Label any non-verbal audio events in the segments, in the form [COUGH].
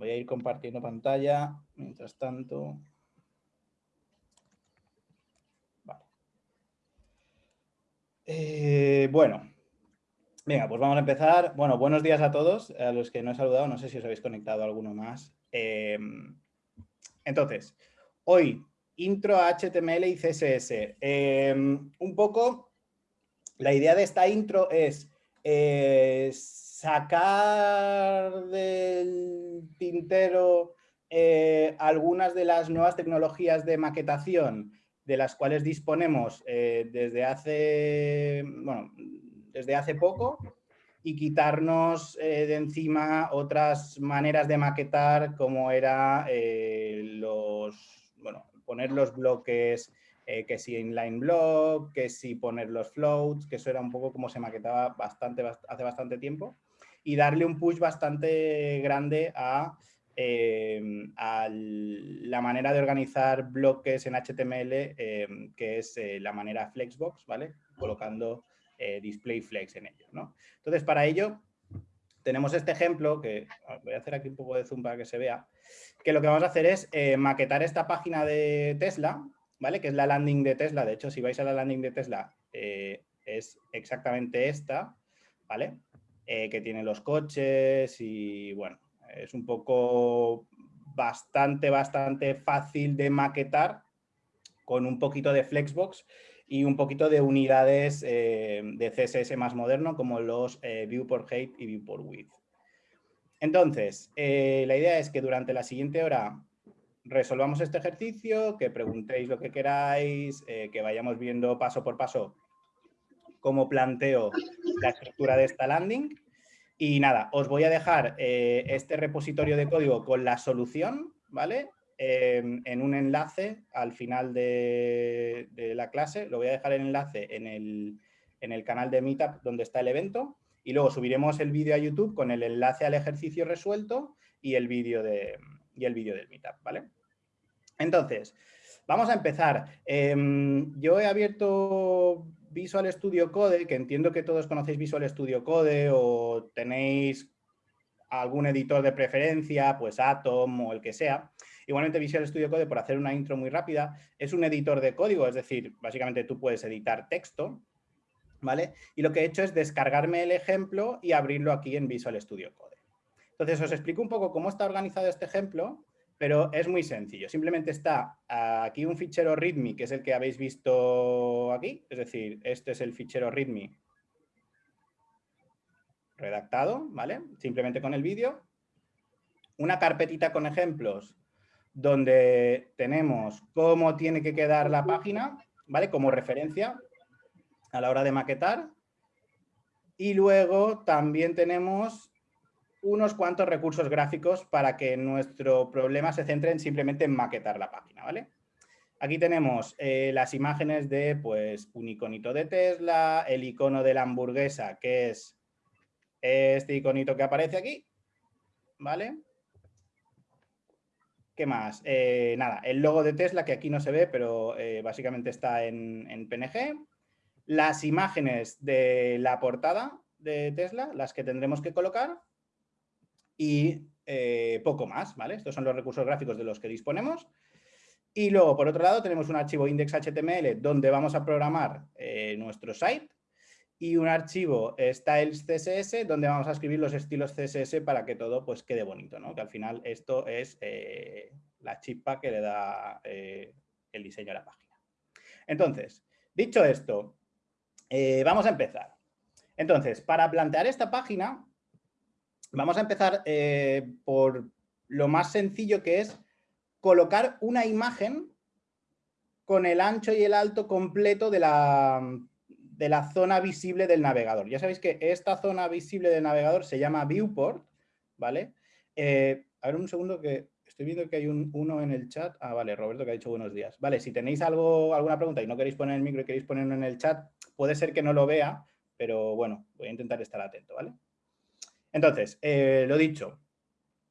Voy a ir compartiendo pantalla mientras tanto. Vale. Eh, bueno, venga, pues vamos a empezar. Bueno, buenos días a todos, a los que no he saludado, no sé si os habéis conectado alguno más. Em, entonces, hoy, intro a HTML y CSS. Em, un poco, la idea de esta intro es eh, sacar del tintero eh, algunas de las nuevas tecnologías de maquetación de las cuales disponemos eh, desde, hace, bueno, desde hace poco y quitarnos eh, de encima otras maneras de maquetar como era los, bueno, poner los bloques que si inline block, que si poner los floats, que eso era un poco como se maquetaba bastante, hace bastante tiempo y darle un push bastante grande a, em, la manera de organizar bloques en HTML, em, que es eh, la manera Flexbox, ¿vale? Colocando eh, display flex en ellos, ¿no? Entonces, para ello, tenemos este ejemplo, que voy a hacer aquí un poco de zoom para que se vea, que lo que vamos a hacer es eh, maquetar esta página de Tesla, ¿vale? Que es la landing de Tesla. De hecho, si vais a la landing de Tesla, es exactamente esta, ¿vale? Eh, que tiene los coches y bueno, es un poco bastante, bastante fácil de maquetar con un poquito de Flexbox y un poquito de unidades eh, de CSS más moderno como los eh, Viewport Height y Viewport Width. Entonces, la idea es que durante la siguiente hora resolvamos este ejercicio, que preguntéis lo que queráis, que vayamos viendo paso por paso cómo planteo la estructura de esta landing. Y nada, os voy a dejar eh, este repositorio de código con la solución, ¿vale? Em, en un enlace al final de, la clase. Lo voy a dejar el enlace en el, canal de Meetup donde está el evento. Y luego subiremos el vídeo a YouTube con el enlace al ejercicio resuelto y el vídeo de, y el del Meetup, ¿vale? Entonces, vamos a empezar. Em, yo he abierto Visual Studio Code, que entiendo que todos conocéis Visual Studio Code o tenéis algún editor de preferencia, pues Atom o el que sea. Igualmente Visual Studio Code, por hacer una intro muy rápida, es un editor de código, es decir, básicamente tú puedes editar texto, ¿vale? Y lo que he hecho es descargarme el ejemplo y abrirlo aquí en Visual Studio Code. Entonces os explico un poco cómo está organizado este ejemplo pero es muy sencillo. Simplemente está aquí un fichero readme, que es el que habéis visto aquí, es decir, este es el fichero readme redactado, ¿vale? Simplemente con el vídeo. Una carpetita con ejemplos donde tenemos cómo tiene que quedar la página, ¿vale? Como referencia a la hora de maquetar. Y luego también tenemos unos cuantos recursos gráficos para que nuestro problema se centre en simplemente en maquetar la página, ¿vale? Aquí tenemos eh, las imágenes de pues, un iconito de Tesla, el icono de la hamburguesa, que es este iconito que aparece aquí, ¿vale? ¿Qué más? Eh, nada, el logo de Tesla, que aquí no se ve, pero eh, básicamente está en, en PNG. Las imágenes de la portada de Tesla, las que tendremos que colocar y eh, poco más, ¿vale? Estos son los recursos gráficos de los que disponemos. Y luego, por otro lado, tenemos un archivo index.html donde vamos a programar eh, nuestro site y un archivo styles.css donde vamos a escribir los estilos CSS para que todo pues, quede bonito, ¿no? Que al final esto es eh, la chispa que le da el diseño a la página. Entonces, dicho esto, vamos a empezar. Entonces, para plantear esta página, Vamos a empezar eh, por lo más sencillo que es colocar una imagen con el ancho y el alto completo de la, de la zona visible del navegador. Ya sabéis que esta zona visible del navegador se llama viewport, ¿vale? Eh, a ver un segundo que estoy viendo que hay un, uno en el chat. Ah, vale, Roberto que ha dicho buenos días. Vale, si tenéis algo, alguna pregunta y no queréis poner el micro y queréis ponerlo en el chat, puede ser que no lo vea, pero bueno, voy a intentar estar atento, ¿vale? Entonces, eh, lo dicho,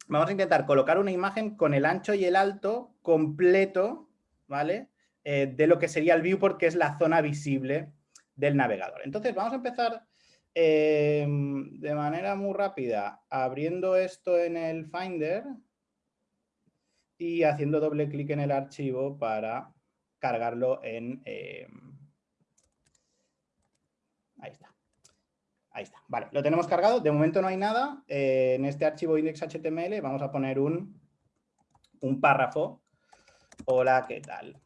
vamos a intentar colocar una imagen con el ancho y el alto completo, ¿vale? Eh, de lo que sería el viewport, que es la zona visible del navegador. Entonces, vamos a empezar em, de manera muy rápida abriendo esto en el Finder, y haciendo doble clic en el archivo para cargarlo en... Eh, ahí está. Ahí está. Vale, lo tenemos cargado. De momento no hay nada. Eh, en este archivo index.html vamos a poner un, un párrafo. Hola, ¿qué tal?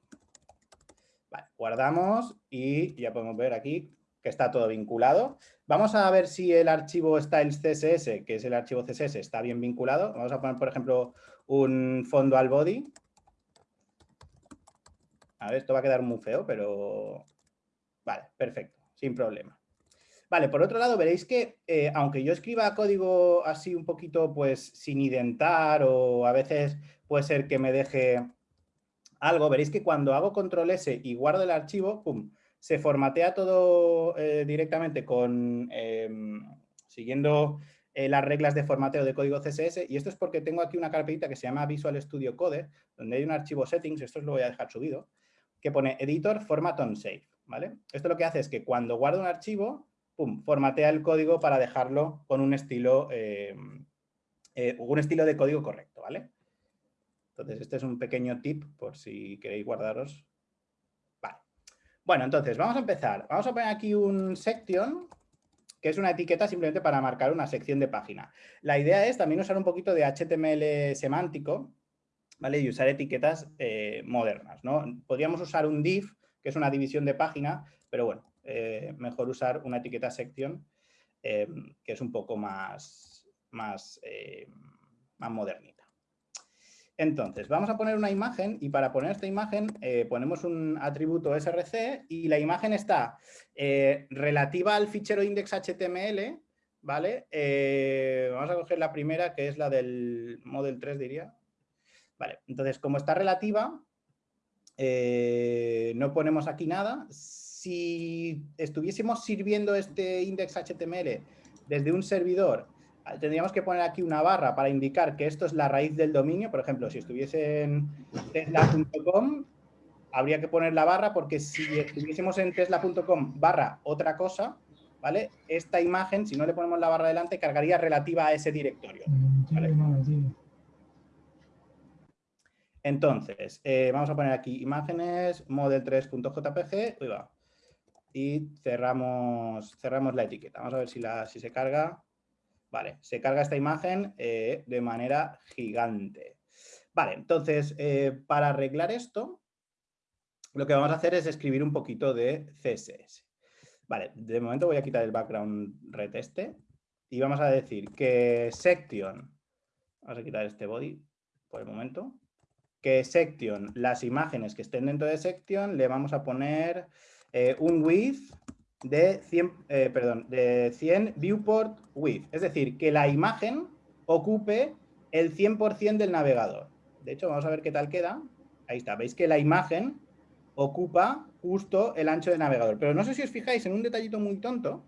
Guardamos y ya podemos ver aquí que está todo vinculado. Vamos a ver si el archivo styles CSS, que es el archivo CSS, está bien vinculado. Vamos a poner, por ejemplo, un fondo al body. A ver, esto va a quedar muy feo, pero... Vale, perfecto, sin problema. Vale, por otro lado, veréis que eh, aunque yo escriba código así un poquito pues sin identar o a veces puede ser que me deje algo, veréis que cuando hago control S y guardo el archivo, pum, se formatea todo eh, directamente con em, siguiendo eh, las reglas de formateo de código CSS y esto es porque tengo aquí una carpetita que se llama Visual Studio Code, donde hay un archivo settings, esto os lo voy a dejar subido, que pone editor format on save, ¿vale? Esto lo que hace es que cuando guardo un archivo, pum, formatea el código para dejarlo con un estilo, em, eh, un estilo de código correcto, ¿vale? Entonces, este es un pequeño tip por si queréis guardaros. Vale. Bueno, entonces, vamos a empezar. Vamos a poner aquí un section, que es una etiqueta simplemente para marcar una sección de página. La idea es también usar un poquito de HTML semántico, ¿vale? Y usar etiquetas eh, modernas, ¿no? Podríamos usar un div, que es una división de página, pero bueno, eh, mejor usar una etiqueta section, eh, que es un poco más, más, más modernita. Entonces, vamos a poner una imagen y para poner esta imagen eh, ponemos un atributo src y la imagen está eh, relativa al fichero index.html, ¿vale? Eh, vamos a coger la primera que es la del model 3 diría. Vale, entonces como está relativa, no ponemos aquí nada. Si estuviésemos sirviendo este index.html desde un servidor tendríamos que poner aquí una barra para indicar que esto es la raíz del dominio. Por ejemplo, si estuviese en tesla.com, habría que poner la barra porque si estuviésemos en tesla.com barra otra cosa, ¿vale? Esta imagen, si no le ponemos la barra delante, cargaría relativa a ese directorio. Entonces, eh, vamos a poner aquí imágenes, model3.jpg, y cerramos, cerramos la etiqueta. Vamos a ver si, la, si se carga. Vale, se carga esta imagen eh, de manera gigante. Vale, entonces, eh, para arreglar esto, lo que vamos a hacer es escribir un poquito de CSS. Vale, de momento voy a quitar el background red este y vamos a decir que section, vamos a quitar este body por el momento, que section, las imágenes que estén dentro de section, le vamos a poner eh, un width de 100, eh, perdón, de 100 viewport width. Es decir, que la imagen ocupe el 100% del navegador. De hecho, vamos a ver qué tal queda. Ahí está. Veis que la imagen ocupa justo el ancho del navegador. Pero no sé si os fijáis en un detallito muy tonto.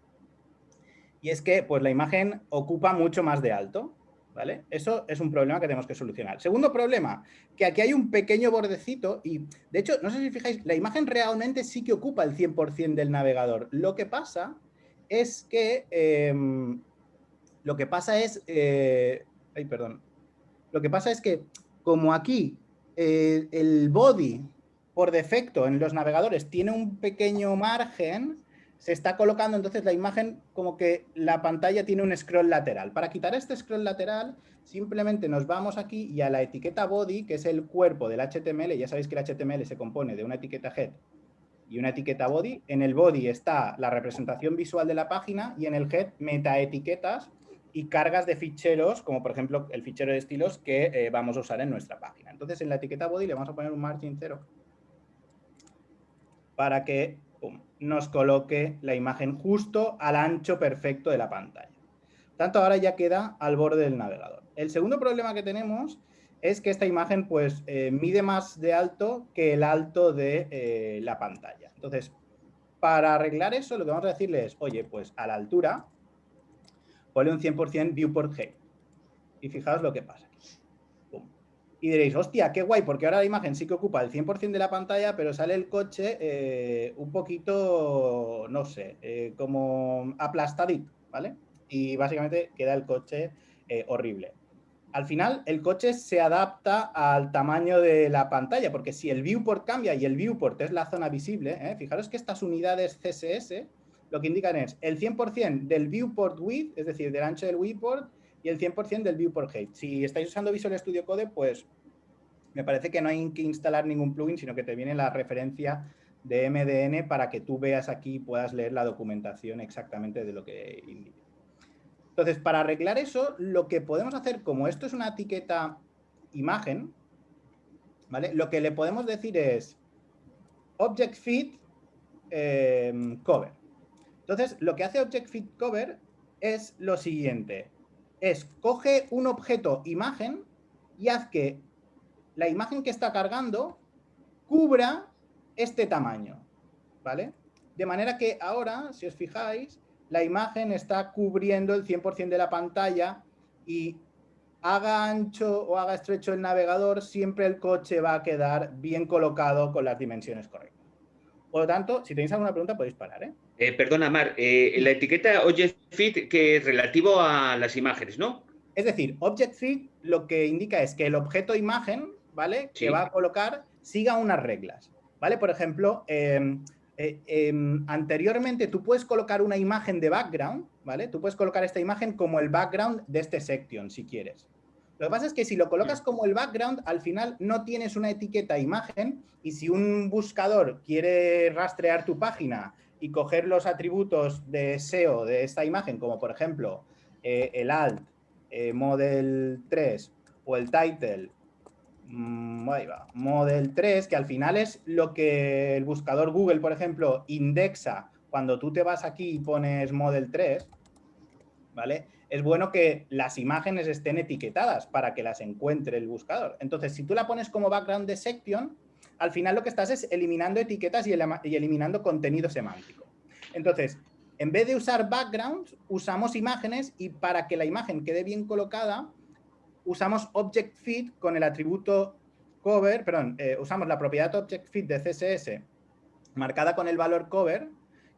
Y es que pues, la imagen ocupa mucho más de alto. ¿Vale? Eso es un problema que tenemos que solucionar. Segundo problema, que aquí hay un pequeño bordecito y, de hecho, no sé si fijáis, la imagen realmente sí que ocupa el 100% del navegador. Lo que pasa es que, em, lo que pasa es, eh, ay, perdón, lo que pasa es que como aquí eh, el body por defecto en los navegadores tiene un pequeño margen, se está colocando entonces la imagen como que la pantalla tiene un scroll lateral. Para quitar este scroll lateral, simplemente nos vamos aquí y a la etiqueta body, que es el cuerpo del HTML, ya sabéis que el HTML se compone de una etiqueta head y una etiqueta body. En el body está la representación visual de la página y en el head metaetiquetas y cargas de ficheros, como por ejemplo el fichero de estilos que eh, vamos a usar en nuestra página. Entonces en la etiqueta body le vamos a poner un margin cero para que nos coloque la imagen justo al ancho perfecto de la pantalla. Tanto ahora ya queda al borde del navegador. El segundo problema que tenemos es que esta imagen pues eh, mide más de alto que el alto de eh, la pantalla. Entonces, para arreglar eso, lo que vamos a decirle es, oye, pues a la altura, ponle un 100% viewport height. Y fijaos lo que pasa y diréis, hostia, qué guay, porque ahora la imagen sí que ocupa el 100% de la pantalla, pero sale el coche eh, un poquito, no sé, eh, como aplastadito, ¿vale? Y básicamente queda el coche eh, horrible. al final el coche se adapta al tamaño de la pantalla, porque si el viewport cambia y el viewport es la zona visible, fijaros que estas unidades CSS lo que indican es el 100% del viewport width, es decir, del ancho del viewport, y el 100% del viewport height. Si estáis usando Visual Studio Code, pues me parece que no hay que instalar ningún plugin, sino que te viene la referencia de MDN para que tú veas aquí y puedas leer la documentación exactamente de lo que indica. Entonces, para arreglar eso, lo que podemos hacer, como esto es una etiqueta imagen, ¿vale? Lo que le podemos decir es Object Fit em, Cover. Entonces, lo que hace Object Fit Cover es lo siguiente. Es, coge un objeto imagen y haz que la imagen que está cargando cubra este tamaño, ¿vale? De manera que ahora, si os fijáis, la imagen está cubriendo el 100% de la pantalla y haga ancho o haga estrecho el navegador, siempre el coche va a quedar bien colocado con las dimensiones correctas. Por lo tanto, si tenéis alguna pregunta podéis parar. ¿eh? Eh perdona, Mar, eh, la etiqueta Object Fit que es relativo a las imágenes, ¿no? Es decir, Object Fit lo que indica es que el objeto imagen, ¿vale? Que va a colocar siga unas reglas, ¿vale? Por ejemplo, eh, eh, em, anteriormente tú puedes colocar una imagen de background, ¿vale? Tú puedes colocar esta imagen como el background de este section, si quieres. Lo que pasa es que si lo colocas como el background, al final no tienes una etiqueta imagen y si un buscador quiere rastrear tu página y coger los atributos de SEO de esta imagen, como por ejemplo eh, el alt, eh, model 3 o el title Mm, Model 3, que al final es lo que el buscador Google, por ejemplo, indexa cuando tú te vas aquí y pones Model 3, ¿vale? Es bueno que las imágenes estén etiquetadas para que las encuentre el buscador. Entonces, si tú la pones como background de section, al final lo que estás es eliminando etiquetas y, eliminando contenido semántico. Entonces, en vez de usar backgrounds, usamos imágenes y para que la imagen quede bien colocada, usamos Object Fit con el atributo cover, perdón, eh, usamos la propiedad Object Fit de CSS marcada con el valor cover,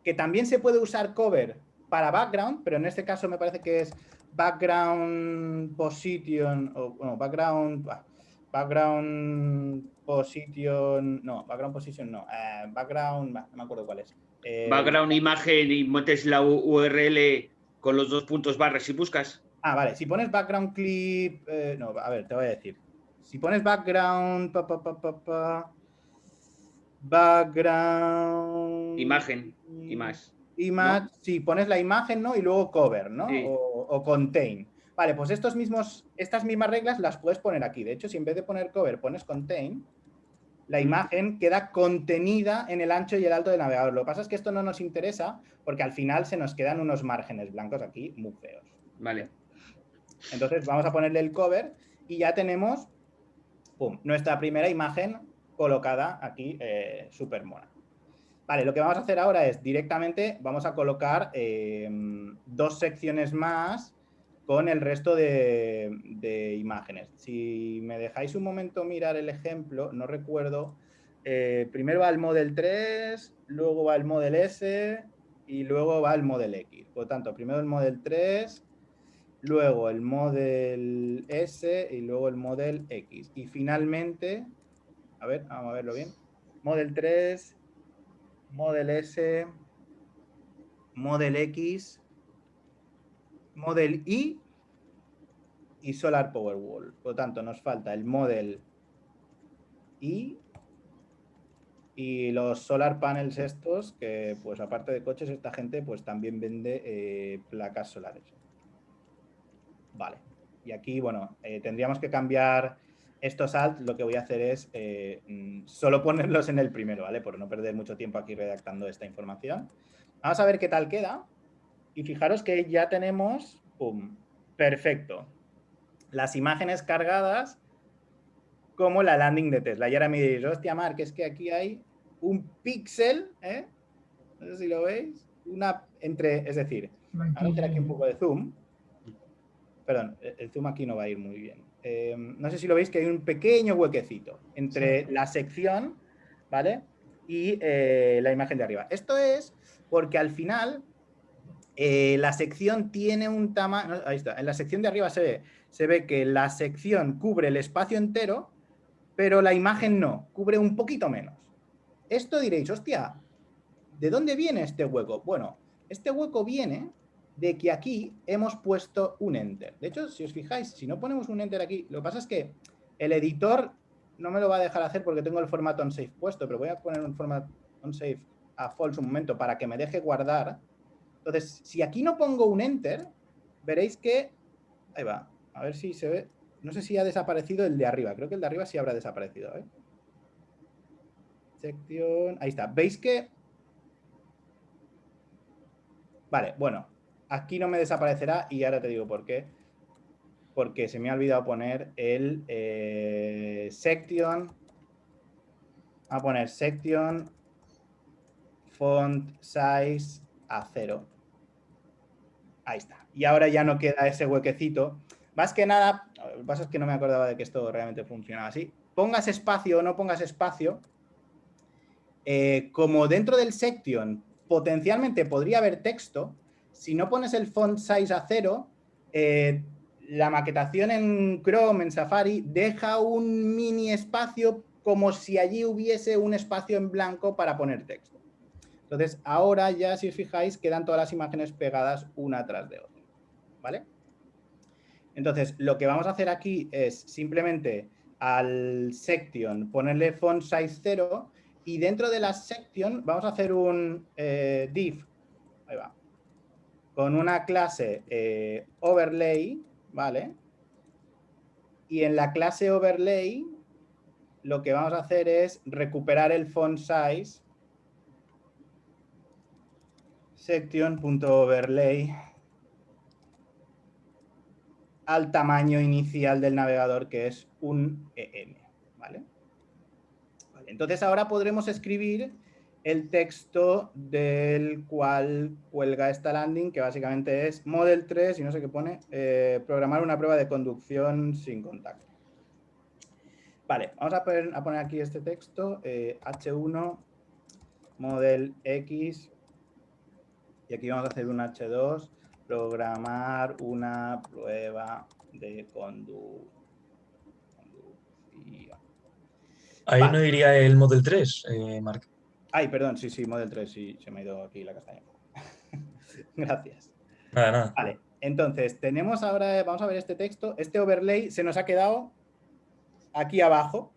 que también se puede usar cover para background, pero en este caso me parece que es background position, o background, background position, no, background position no, eh, background, no me acuerdo cuál es. Eh, background imagen y metes la URL con los dos puntos barras y buscas. Ah, vale. Si pones background clip... Eh, no, a ver, te voy a decir. Si pones background... background... Imagen y más. Image, sí, pones la imagen, ¿no? Y luego cover, ¿no? O, contain. Vale, pues estos mismos, estas mismas reglas las puedes poner aquí. De hecho, si en vez de poner cover pones contain, la imagen queda contenida en el ancho y el alto del navegador. Lo que pasa es que esto no nos interesa porque al final se nos quedan unos márgenes blancos aquí muy feos. Vale. Entonces vamos a ponerle el cover y ya tenemos nuestra primera imagen colocada aquí eh, súper mona. Vale, lo que vamos a hacer ahora es directamente vamos a colocar eh, dos secciones más con el resto de, imágenes. Si me dejáis un momento mirar el ejemplo, no recuerdo, eh, primero va el Model 3, luego va el Model S y luego va el Model X. Por lo tanto, primero el Model 3, luego el Model S y luego el Model X. Y finalmente, a ver, vamos a verlo bien, Model 3, Model S, Model X, Model Y y Solar Powerwall. Por lo tanto, nos falta el Model Y y los solar panels estos, que pues aparte de coches, esta gente pues también vende eh, placas solares. Vale. Y aquí, bueno, eh, tendríamos que cambiar estos alt. Lo que voy a hacer es eh, mm, solo ponerlos en el primero, ¿vale? Por no perder mucho tiempo aquí redactando esta información. Vamos a ver qué tal queda. Y fijaros que ya tenemos, ¡pum! Perfecto. Las imágenes cargadas como la landing de Tesla. Y ahora me diréis, hostia, Mark, es que aquí hay un píxel, ¿eh? No sé si lo veis. Una entre, es decir, vamos a hacer aquí un poco de zoom. Perdón, el zoom aquí no va a ir muy bien. Em, no sé si lo veis que hay un pequeño huequecito entre la sección, ¿vale? Y eh, la imagen de arriba. Esto es porque al final eh, la sección tiene un tamaño, ahí está, en la sección de arriba se ve, se ve que la sección cubre el espacio entero, pero la imagen no, cubre un poquito menos. Esto diréis, hostia, ¿de dónde viene este hueco? Bueno, este hueco viene de que aquí hemos puesto un enter. De hecho, si os fijáis, si no ponemos un enter aquí, lo que pasa es que el editor no me lo va a dejar hacer porque tengo el formato onSafe puesto, pero voy a poner un formato onSafe a false un momento para que me deje guardar. Entonces, si aquí no pongo un enter, veréis que... Ahí va, a ver si se ve... No sé si ha desaparecido el de arriba. Creo que el de arriba sí habrá desaparecido. ¿eh? Sección... Ahí está. ¿Veis que... Vale, bueno. Aquí no me desaparecerá y ahora te digo por qué. Porque se me ha olvidado poner el eh, section. a poner section font size a cero. Ahí está. Y ahora ya no queda ese huequecito. Más que nada, lo que pasa es que no me acordaba de que esto realmente funcionaba así. Pongas espacio o no pongas espacio, eh, como dentro del section potencialmente podría haber texto, si no pones el font size a cero, eh, la maquetación en Chrome, en Safari, deja un mini espacio como si allí hubiese un espacio en blanco para poner texto. Entonces, ahora ya, si os fijáis, quedan todas las imágenes pegadas una tras de otra. ¿Vale? Entonces, lo que vamos a hacer aquí es simplemente al section ponerle font size 0 y dentro de la section vamos a hacer un eh, div, ahí va, con una clase eh, overlay, ¿vale? Y en la clase overlay lo que vamos a hacer es recuperar el font size section.overlay al tamaño inicial del navegador que es un EM, ¿vale? Entonces ahora podremos escribir el texto del cual cuelga esta landing, que básicamente es Model 3, y no sé qué pone, eh, programar una prueba de conducción sin contacto. Vale, vamos a poner, a poner aquí este texto, H1, eh, Model X, y aquí vamos a hacer un H2, programar una prueba de conducción. Ahí no iría el Model 3, eh, Marc. Ay, perdón, sí, sí, Model 3, sí, se me ha ido aquí la castaña. [LAUGHS] Gracias. Nada, nada. Vale, entonces tenemos ahora, vamos a ver este texto. Este overlay se nos ha quedado aquí abajo,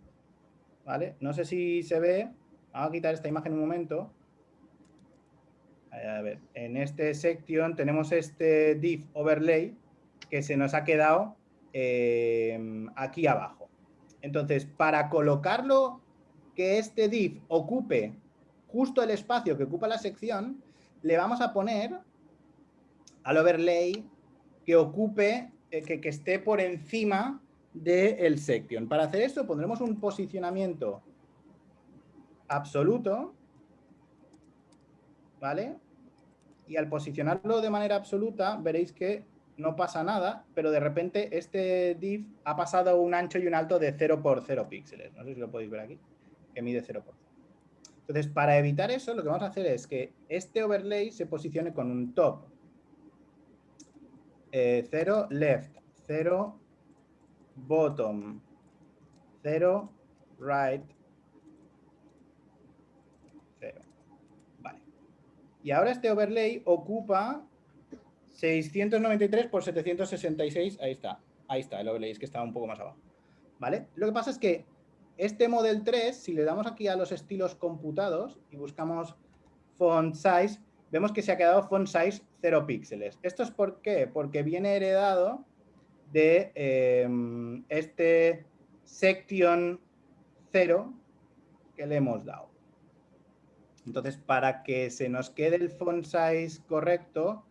¿vale? No sé si se ve. Vamos a quitar esta imagen un momento. A ver, en este section tenemos este div overlay que se nos ha quedado eh, aquí abajo. Entonces, para colocarlo, que este div ocupe justo el espacio que ocupa la sección, le vamos a poner al overlay que ocupe, eh, que, esté por encima del section. Para hacer esto pondremos un posicionamiento absoluto, ¿vale? Y al posicionarlo de manera absoluta, veréis que no pasa nada, pero de repente este div ha pasado un ancho y un alto de 0 por 0 píxeles. No sé si lo podéis ver aquí, que mide 0 por 0. Entonces, para evitar eso, lo que vamos a hacer es que este overlay se posicione con un top 0 eh, left, 0 bottom, 0 right, 0. Vale. Y ahora este overlay ocupa 693 por 766, ahí está. Ahí está, el overlay, es que estaba un poco más abajo. ¿Vale? Lo que pasa es que este Model 3, si le damos aquí a los estilos computados y buscamos font size, vemos que se ha quedado font size 0 píxeles. ¿Esto es por qué? Porque viene heredado de em, este section 0 que le hemos dado. Entonces, para que se nos quede el font size correcto,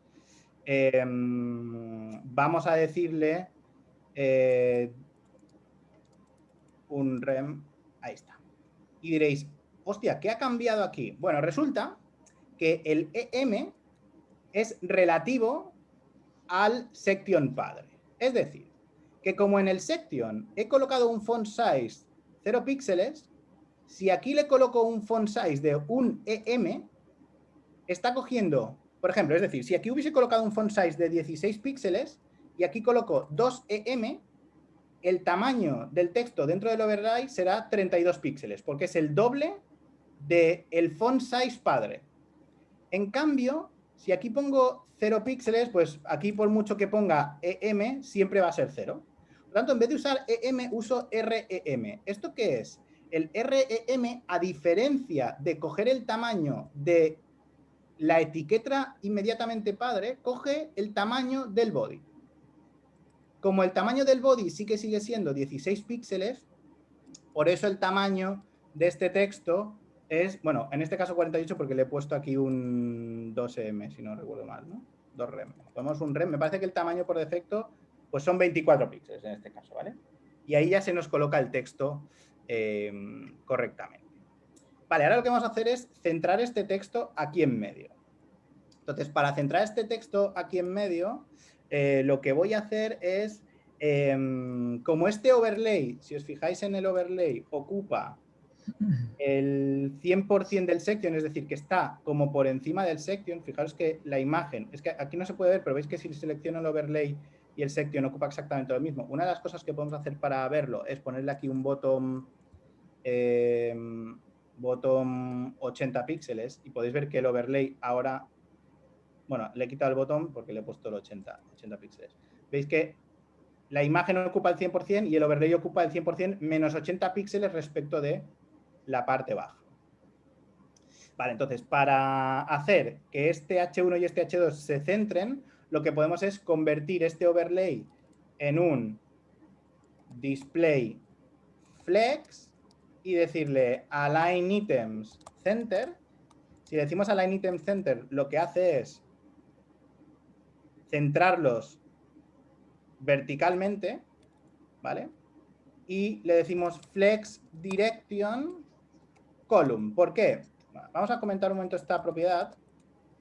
Em, vamos a decirle eh, un rem, ahí está. Y diréis, hostia, ¿qué ha cambiado aquí? Bueno, resulta que el EM es relativo al section padre. Es decir, que como en el section he colocado un font size 0 píxeles, si aquí le coloco un font size de un EM, está cogiendo Por ejemplo, es decir, si aquí hubiese colocado un font size de 16 píxeles y aquí coloco 2 EM, el tamaño del texto dentro del overlay será 32 píxeles, porque es el doble del el font size padre. En cambio, si aquí pongo 0 píxeles, pues aquí por mucho que ponga EM, siempre va a ser 0. Por lo tanto, en vez de usar EM, uso REM. ¿Esto qué es? El REM, a diferencia de coger el tamaño de la etiqueta inmediatamente padre, coge el tamaño del body. Como el tamaño del body sí que sigue siendo 16 píxeles, por eso el tamaño de este texto es, bueno, en este caso 48 porque le he puesto aquí un 2M, si no recuerdo mal, ¿no? 2 rem. Ponemos un rem, me parece que el tamaño por defecto pues son 24 píxeles en este caso, ¿vale? Y ahí ya se nos coloca el texto eh, correctamente. Vale, ahora lo que vamos a hacer es centrar este texto aquí en medio. Entonces, para centrar este texto aquí en medio, eh, lo que voy a hacer es, em, como este overlay, si os fijáis en el overlay, ocupa el 100% del section, es decir, que está como por encima del section, fijaros que la imagen, es que aquí no se puede ver, pero veis que si selecciono el overlay y el section ocupa exactamente lo mismo. Una de las cosas que podemos hacer para verlo es ponerle aquí un bottom, em, bottom 80 píxeles y podéis ver que el overlay ahora bueno, le he quitado el botón porque le he puesto el 80, 80 píxeles. Veis que la imagen ocupa el 100% y el overlay ocupa el 100% menos 80 píxeles respecto de la parte baja. Vale, entonces, para hacer que este H1 y este H2 se centren, lo que podemos es convertir este overlay en un display flex y decirle align items center. Si decimos align items center, lo que hace es centrarlos verticalmente, ¿vale? Y le decimos flex direction column. ¿Por qué? Vamos a comentar un momento esta propiedad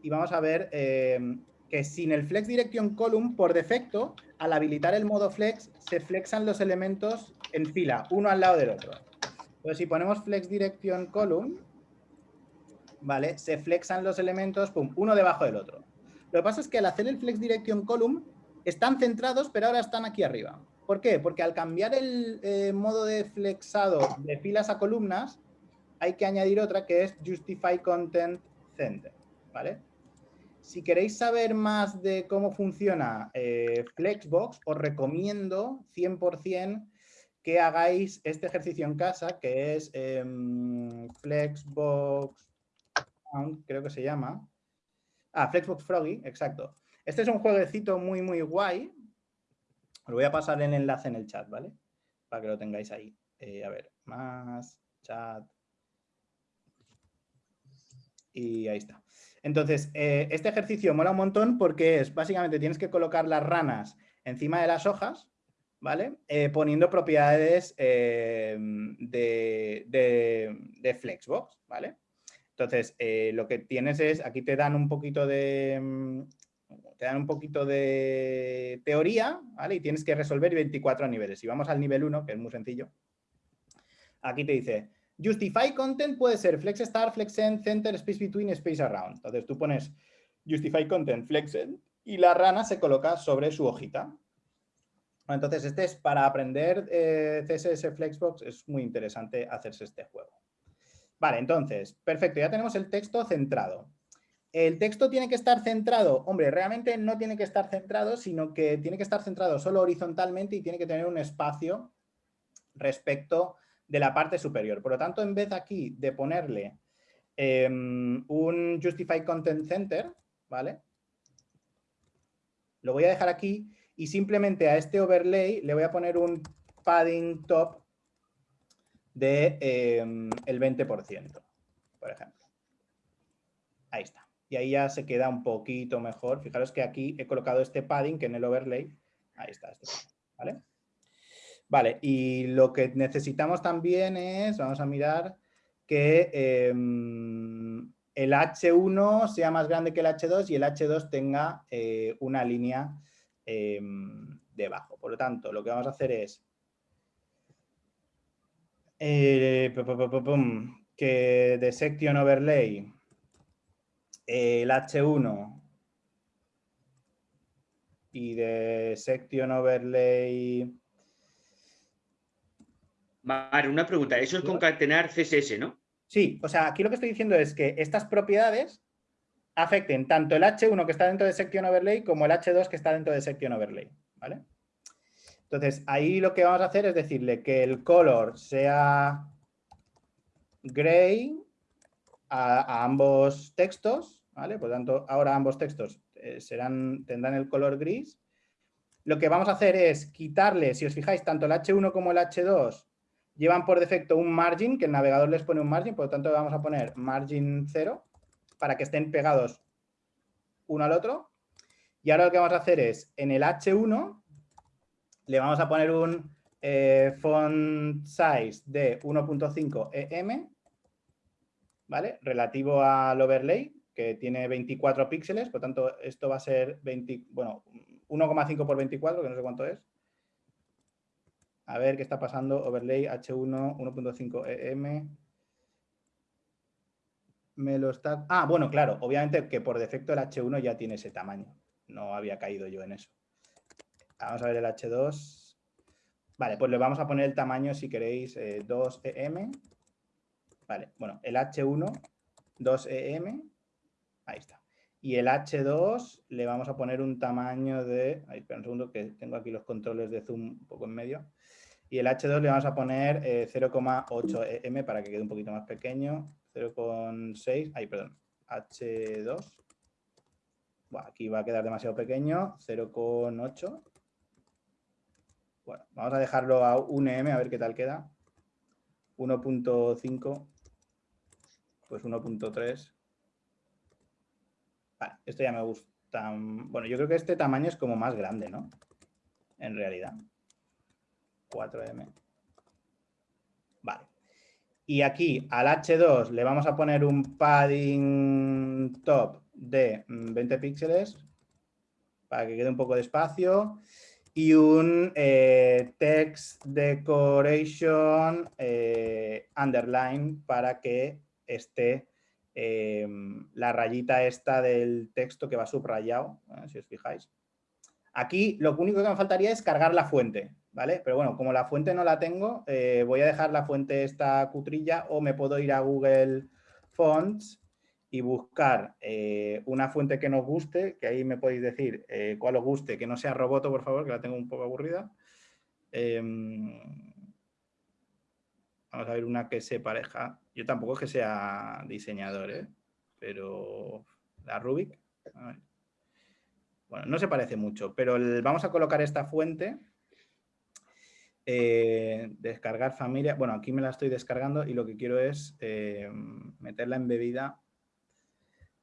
y vamos a ver eh, que sin el flex direction column, por defecto, al habilitar el modo flex, se flexan los elementos en fila, uno al lado del otro. Entonces, si ponemos flex direction column, ¿vale? Se flexan los elementos, uno debajo del otro. Lo que pasa es que al hacer el Flex Direction Column están centrados, pero ahora están aquí arriba. ¿Por qué? Porque al cambiar el eh, modo de flexado de filas a columnas, hay que añadir otra que es Justify Content Center. ¿vale? Si queréis saber más de cómo funciona eh, Flexbox, os recomiendo 100% que hagáis este ejercicio en casa, que es em, Flexbox, creo que se llama, Ah, Flexbox Froggy, exacto. Este es un jueguecito muy, muy guay. Os voy a pasar el enlace en el chat, ¿vale? Para que lo tengáis ahí. Eh, a ver, más, chat. Y ahí está. Entonces, eh, este ejercicio mola un montón porque es, básicamente, tienes que colocar las ranas encima de las hojas, ¿vale? Eh, poniendo propiedades de, de Flexbox, ¿vale? Entonces, eh, lo que tienes es, aquí te dan un poquito de, mm, te dan un poquito de teoría, ¿vale? Y tienes que resolver 24 niveles. Si vamos al nivel 1, que es muy sencillo, aquí te dice, justify content puede ser flex start, flex end, center, space between, space around. Entonces tú pones justify content, flex end, y la rana se coloca sobre su hojita. Entonces, este es para aprender eh, CSS Flexbox, es muy interesante hacerse este juego. Vale, entonces, perfecto, ya tenemos el texto centrado. ¿El texto tiene que estar centrado? Hombre, realmente no tiene que estar centrado, sino que tiene que estar centrado solo horizontalmente y tiene que tener un espacio respecto de la parte superior. Por lo tanto, en vez aquí de ponerle em, un Justify Content Center, ¿vale? Lo voy a dejar aquí y simplemente a este overlay le voy a poner un padding top de, em, el 20%, por ejemplo. Ahí está. Y ahí ya se queda un poquito mejor. Fijaros que aquí he colocado este padding que en el overlay. Ahí está. Este ¿vale? Vale, y lo que necesitamos también es, vamos a mirar, que em, el H1 sea más grande que el H2 y el H2 tenga eh, una línea em, debajo. Por lo tanto, lo que vamos a hacer es eh, que de section overlay el H1 y de section overlay... Vale, una pregunta. Eso es concatenar CSS, ¿no? Sí, o sea, aquí lo que estoy diciendo es que estas propiedades afecten tanto el H1 que está dentro de section overlay como el H2 que está dentro de section overlay, ¿vale? Entonces, ahí lo que vamos a hacer es decirle que el color sea gray a, ambos textos, ¿vale? Por lo tanto, ahora ambos textos eh, serán, tendrán el color gris. Lo que vamos a hacer es quitarle, si os fijáis, tanto el H1 como el H2 llevan por defecto un margin, que el navegador les pone un margin, por lo tanto vamos a poner margin 0 para que estén pegados uno al otro. Y ahora lo que vamos a hacer es, en el H1 le vamos a poner un eh, font size de 1.5 EM, ¿vale? Relativo al overlay, que tiene 24 píxeles, por tanto esto va a ser 20, bueno, 1,5 por 24, que no sé cuánto es. A ver qué está pasando, overlay H1, 1.5 EM. Me lo está... Ah, bueno, claro, obviamente que por defecto el H1 ya tiene ese tamaño. No había caído yo en eso. Vamos a ver el H2. Vale, pues le vamos a poner el tamaño, si queréis, 2EM. Eh, vale, bueno, el H1, 2EM. Ahí está. Y el H2 le vamos a poner un tamaño de... Ahí, espera un segundo que tengo aquí los controles de zoom un poco en medio. Y el H2 le vamos a poner 0,8M eh, para que quede un poquito más pequeño. 0,6, ahí, perdón, H2. aquí va a quedar demasiado pequeño, 0,8. Bueno, vamos a dejarlo a 1M a ver qué tal queda. 1.5, pues 1.3. Vale, esto ya me gusta. Bueno, yo creo que este tamaño es como más grande, ¿no? En realidad. 4M. Y aquí al H2 le vamos a poner un padding top de 20 mm, píxeles para que quede un poco de espacio y un eh, text decoration eh, underline para que esté em, la rayita esta del texto que va subrayado, eh, si os fijáis. Aquí lo único que me faltaría es cargar la fuente, ¿vale? Pero bueno, como la fuente no la tengo, voy a dejar la fuente esta cutrilla o me puedo ir a Google Fonts y buscar eh, una fuente que nos guste, que ahí me podéis decir eh, cuál os guste, que no sea Roboto, por favor, que la tengo un poco aburrida. Em, vamos a ver una que se pareja. Yo tampoco es que sea diseñador, ¿eh? pero la Rubik. Bueno, no se parece mucho, pero vamos a colocar esta fuente. Descargar familia. Bueno, aquí me la estoy descargando y lo que quiero es meterla embebida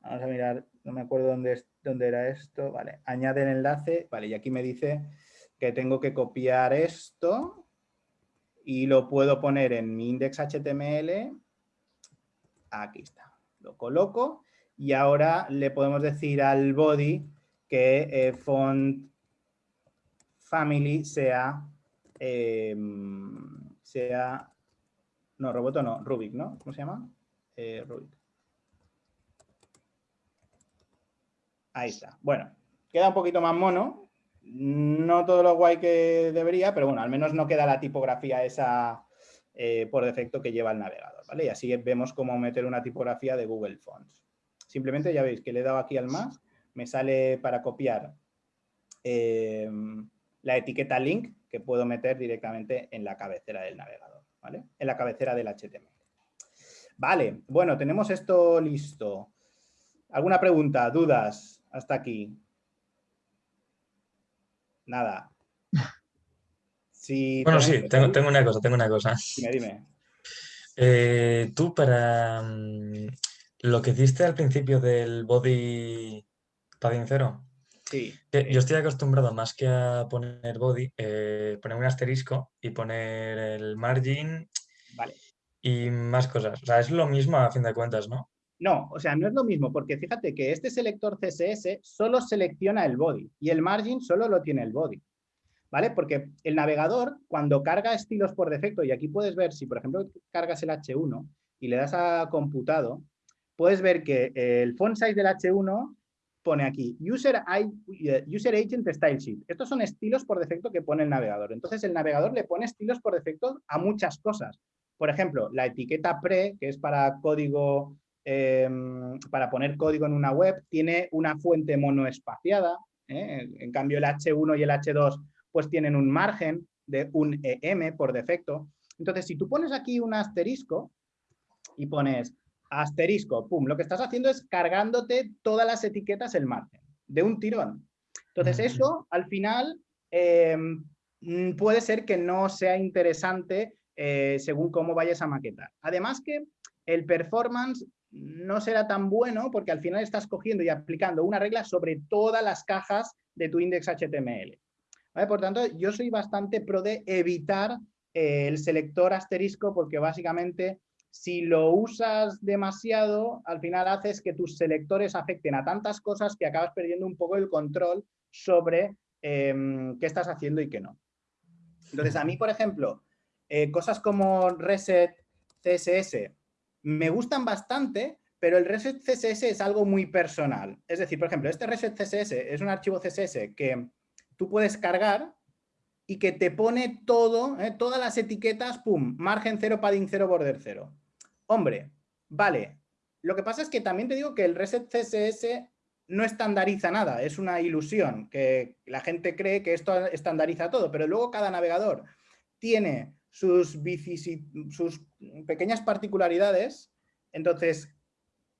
Vamos a mirar, no me acuerdo dónde, dónde era esto. Vale, añade el enlace. Vale, y aquí me dice que tengo que copiar esto y lo puedo poner en mi index HTML. Aquí está. Lo coloco y ahora le podemos decir al body que eh, font family sea, em, sea, no, roboto no, Rubik, ¿no? ¿Cómo se llama? Eh, Rubik. Ahí está. Bueno, queda un poquito más mono. No todo lo guay que debería, pero bueno, al menos no queda la tipografía esa eh, por defecto que lleva el navegador, ¿vale? Y así vemos cómo meter una tipografía de Google Fonts. Simplemente ya veis que le he dado aquí al más, me sale para copiar eh, la etiqueta link que puedo meter directamente en la cabecera del navegador, ¿vale? En la cabecera del HTML. Vale, bueno, tenemos esto listo. ¿Alguna pregunta, dudas? hasta aquí. Nada. [LAUGHS] bueno, sí, tengo, una cosa, tengo una cosa. Dime, dime. Eh, tú para mm, lo que hiciste al principio del body padding cero. Sí. yo estoy acostumbrado más que a poner body, eh, poner un asterisco y poner el margin vale. y más cosas. O sea, es lo mismo a fin de cuentas, ¿no? No, o sea, no es lo mismo, porque fíjate que este selector CSS solo selecciona el body y el margin solo lo tiene el body. ¿Vale? Porque el navegador, cuando carga estilos por defecto, y aquí puedes ver, si por ejemplo cargas el H1 y le das a computado, puedes ver que el font size del H1 pone aquí user, user Agent Style Sheet. Estos son estilos por defecto que pone el navegador. Entonces el navegador le pone estilos por defecto a muchas cosas. Por ejemplo, la etiqueta pre, que es para código, em, para poner código en una web, tiene una fuente monoespaciada. ¿eh? En cambio, el H1 y el H2 pues tienen un margen de un EM por defecto. Entonces, si tú pones aquí un asterisco y pones asterisco, pum, lo que estás haciendo es cargándote todas las etiquetas el margen, de un tirón. Entonces, eso al final em, puede ser que no sea interesante eh, según cómo vayas a maquetar. Además que el performance no será tan bueno porque al final estás cogiendo y aplicando una regla sobre todas las cajas de tu index HTML. Por tanto, yo soy bastante pro de evitar eh, el selector asterisco porque básicamente si lo usas demasiado, al final haces que tus selectores afecten a tantas cosas que acabas perdiendo un poco el control sobre em, qué estás haciendo y qué no. Entonces, a mí, por ejemplo, eh, cosas como Reset CSS me gustan bastante, pero el Reset CSS es algo muy personal. Es decir, por ejemplo, este Reset CSS es un archivo CSS que tú puedes cargar y que te pone todo, eh, todas las etiquetas, pum, margen cero, padding cero, border cero. Hombre, vale. Lo que pasa es que también te digo que el Reset CSS no estandariza nada, es una ilusión, que la gente cree que esto estandariza todo, pero luego cada navegador tiene sus, sus pequeñas particularidades, entonces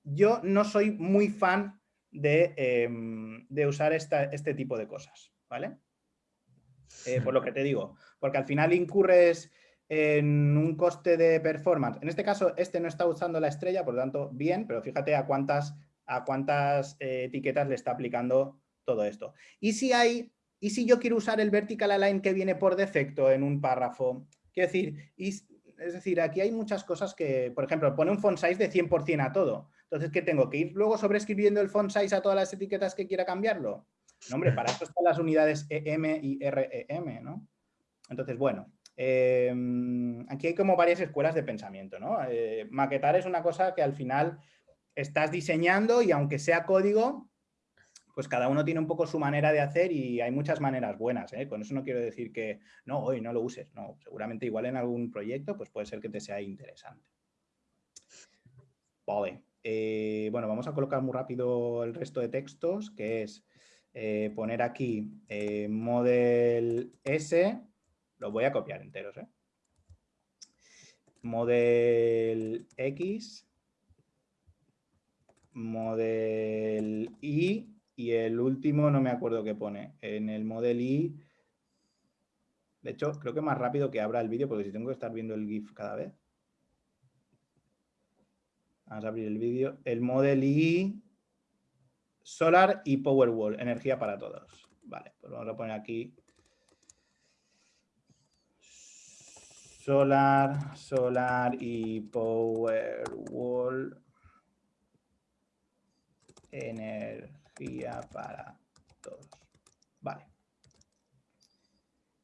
yo no soy muy fan de, em, usar este tipo de cosas, ¿vale? Eh, por lo que te digo, porque al final incurres en un coste de performance. En este caso, este no está usando la estrella, por lo tanto, bien, pero fíjate a cuántas, a cuántas eh, etiquetas le está aplicando todo esto. Y si hay, y si yo quiero usar el vertical align que viene por defecto en un párrafo, quiero decir, es decir, aquí hay muchas cosas que, por ejemplo, pone un font size de 100% a todo. Entonces, ¿qué tengo? ¿Que ir luego sobreescribiendo el font size a todas las etiquetas que quiera cambiarlo? No, hombre, para eso están las unidades EM y REM, ¿no? Entonces, bueno, Em, aquí hay como varias escuelas de pensamiento, ¿no? Eh, maquetar es una cosa que al final estás diseñando y aunque sea código, pues cada uno tiene un poco su manera de hacer y hay muchas maneras buenas. ¿eh? Con eso no quiero decir que no, hoy no lo uses. No, seguramente igual en algún proyecto pues puede ser que te sea interesante. Vale. Eh, bueno, vamos a colocar muy rápido el resto de textos, que es poner aquí model S los voy a copiar enteros, ¿eh? Model X, model Y y el último no me acuerdo qué pone. En el model Y, de hecho, creo que más rápido que abra el vídeo porque si tengo que estar viendo el GIF cada vez. Vamos a abrir el vídeo. El model Y, Solar y Powerwall, energía para todos. Vale, pues vamos a poner aquí Solar, Solar y Powerwall. Energía para todos. Vale.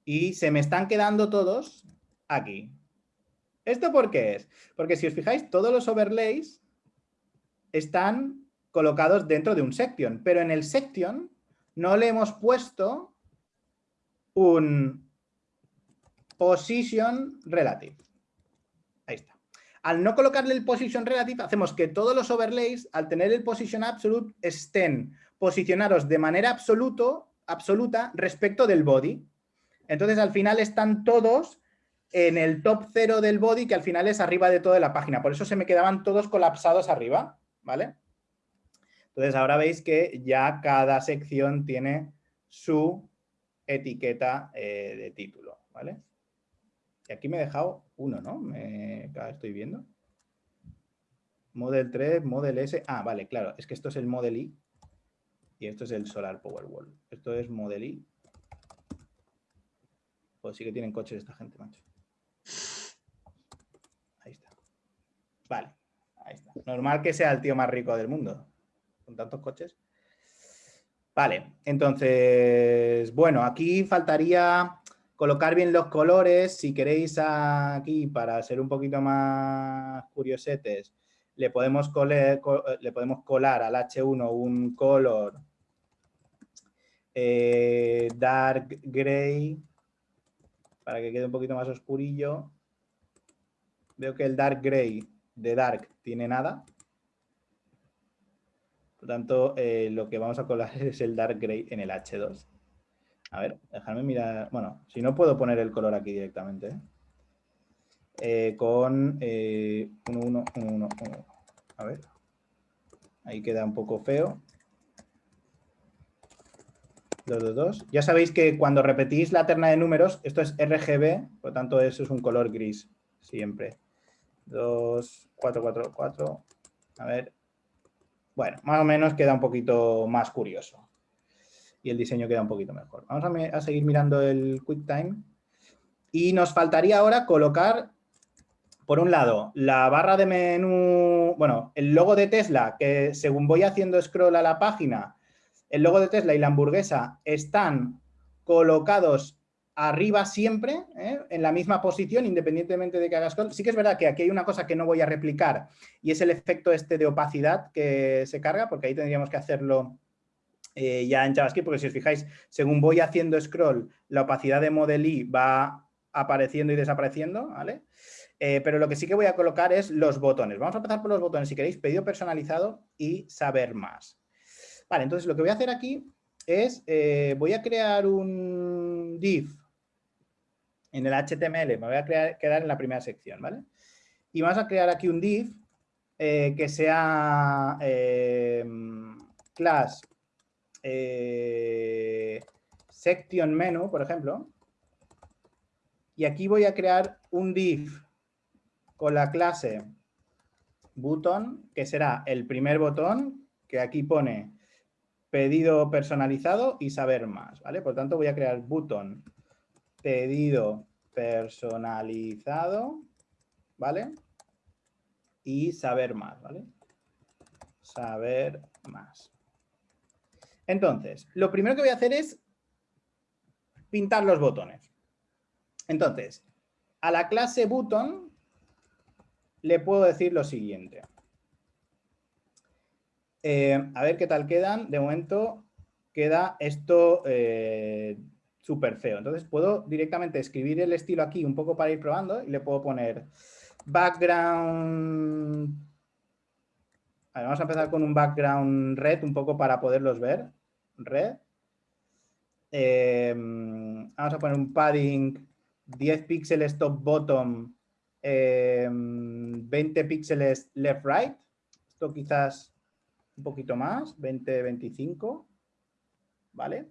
Y se me están quedando todos aquí. ¿Esto por qué es? Porque si os fijáis, todos los overlays están colocados dentro de un section, pero en el section no le hemos puesto un position relative. Ahí está. Al no colocarle el position relative, hacemos que todos los overlays, al tener el position absolute, estén posicionados de manera absoluto, absoluta respecto del body. Entonces, al final están todos en el top cero del body, que al final es arriba de toda la página. Por eso se me quedaban todos colapsados arriba, ¿vale? Entonces, ahora veis que ya cada sección tiene su etiqueta eh, de título, ¿vale? Y aquí me he dejado uno, ¿no? Me, estoy viendo. Model 3, Model S. Ah, vale, claro. Es que esto es el Model I y esto es el Solar Powerwall. Esto es Model I. Pues sí que tienen coches esta gente, macho. Ahí está. Vale, ahí está. Normal que sea el tío más rico del mundo. Con tantos coches. Vale, entonces, bueno, aquí faltaría colocar bien los colores, si queréis aquí para ser un poquito más curiosetes, le podemos, colar, al H1 un color eh, dark gray, para que quede un poquito más oscurillo. Veo que el dark gray de dark tiene nada. Por tanto, eh, lo que vamos a colar [LAUGHS] es el dark gray en el H2. A ver, déjame mirar. Bueno, si no puedo poner el color aquí directamente. ¿eh? Eh, con 1, 1, 1, 1. A ver. Ahí queda un poco feo. 2, 2, 2. Ya sabéis que cuando repetís la terna de números, esto es RGB, por lo tanto eso es un color gris siempre. 2, 4, 4, 4. A ver. Bueno, más o menos queda un poquito más curioso y el diseño queda un poquito mejor. Vamos a, seguir mirando el QuickTime. Y nos faltaría ahora colocar, por un lado, la barra de menú, bueno, el logo de Tesla, que según voy haciendo scroll a la página, el logo de Tesla y la hamburguesa están colocados arriba siempre, ¿eh? en la misma posición, independientemente de que hagas scroll. Sí que es verdad que aquí hay una cosa que no voy a replicar y es el efecto este de opacidad que se carga, porque ahí tendríamos que hacerlo eh, ya en JavaScript, porque si os fijáis, según voy haciendo scroll, la opacidad de Model va apareciendo y desapareciendo, ¿vale? Eh, pero lo que sí que voy a colocar es los botones. Vamos a empezar por los botones, si queréis, pedido personalizado y saber más. Vale, entonces lo que voy a hacer aquí es, eh, voy a crear un div en el HTML, me voy a quedar en la primera sección, ¿vale? Y vamos a crear aquí un div que sea class eh, section menu, por ejemplo, y aquí voy a crear un div con la clase button, que será el primer botón, que aquí pone pedido personalizado y saber más, ¿vale? Por tanto, voy a crear button pedido personalizado, ¿vale? Y saber más, ¿vale? Saber más. Entonces, lo primero que voy a hacer es pintar los botones. Entonces, a la clase button le puedo decir lo siguiente. Eh, a ver qué tal quedan. De momento queda esto eh, súper feo. Entonces puedo directamente escribir el estilo aquí un poco para ir probando y le puedo poner background vamos a empezar con un background red un poco para poderlos ver. Red. Em, vamos a poner un padding 10 píxeles top bottom, 20 em, píxeles left right. Esto quizás un poquito más, 20, 25. ¿Vale?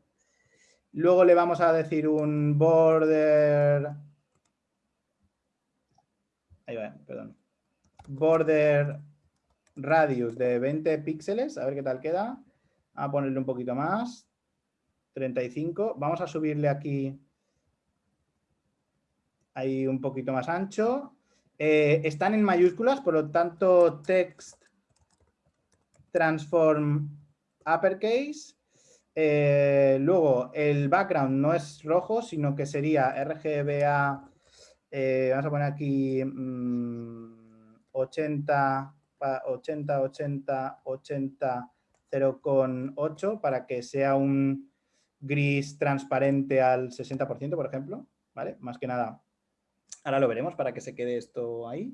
Luego le vamos a decir un border... Ahí va, perdón. Border radius de 20 píxeles, a ver qué tal queda. A ponerle un poquito más. 35. Vamos a subirle aquí ahí un poquito más ancho. Eh, están en mayúsculas, por lo tanto, text transform uppercase. Eh, luego, el background no es rojo, sino que sería RGBA, eh, vamos a poner aquí 80, 80, 80, 80, 0,8 para que sea un gris transparente al 60%, por ejemplo, ¿vale? Más que nada, ahora lo veremos para que se quede esto ahí.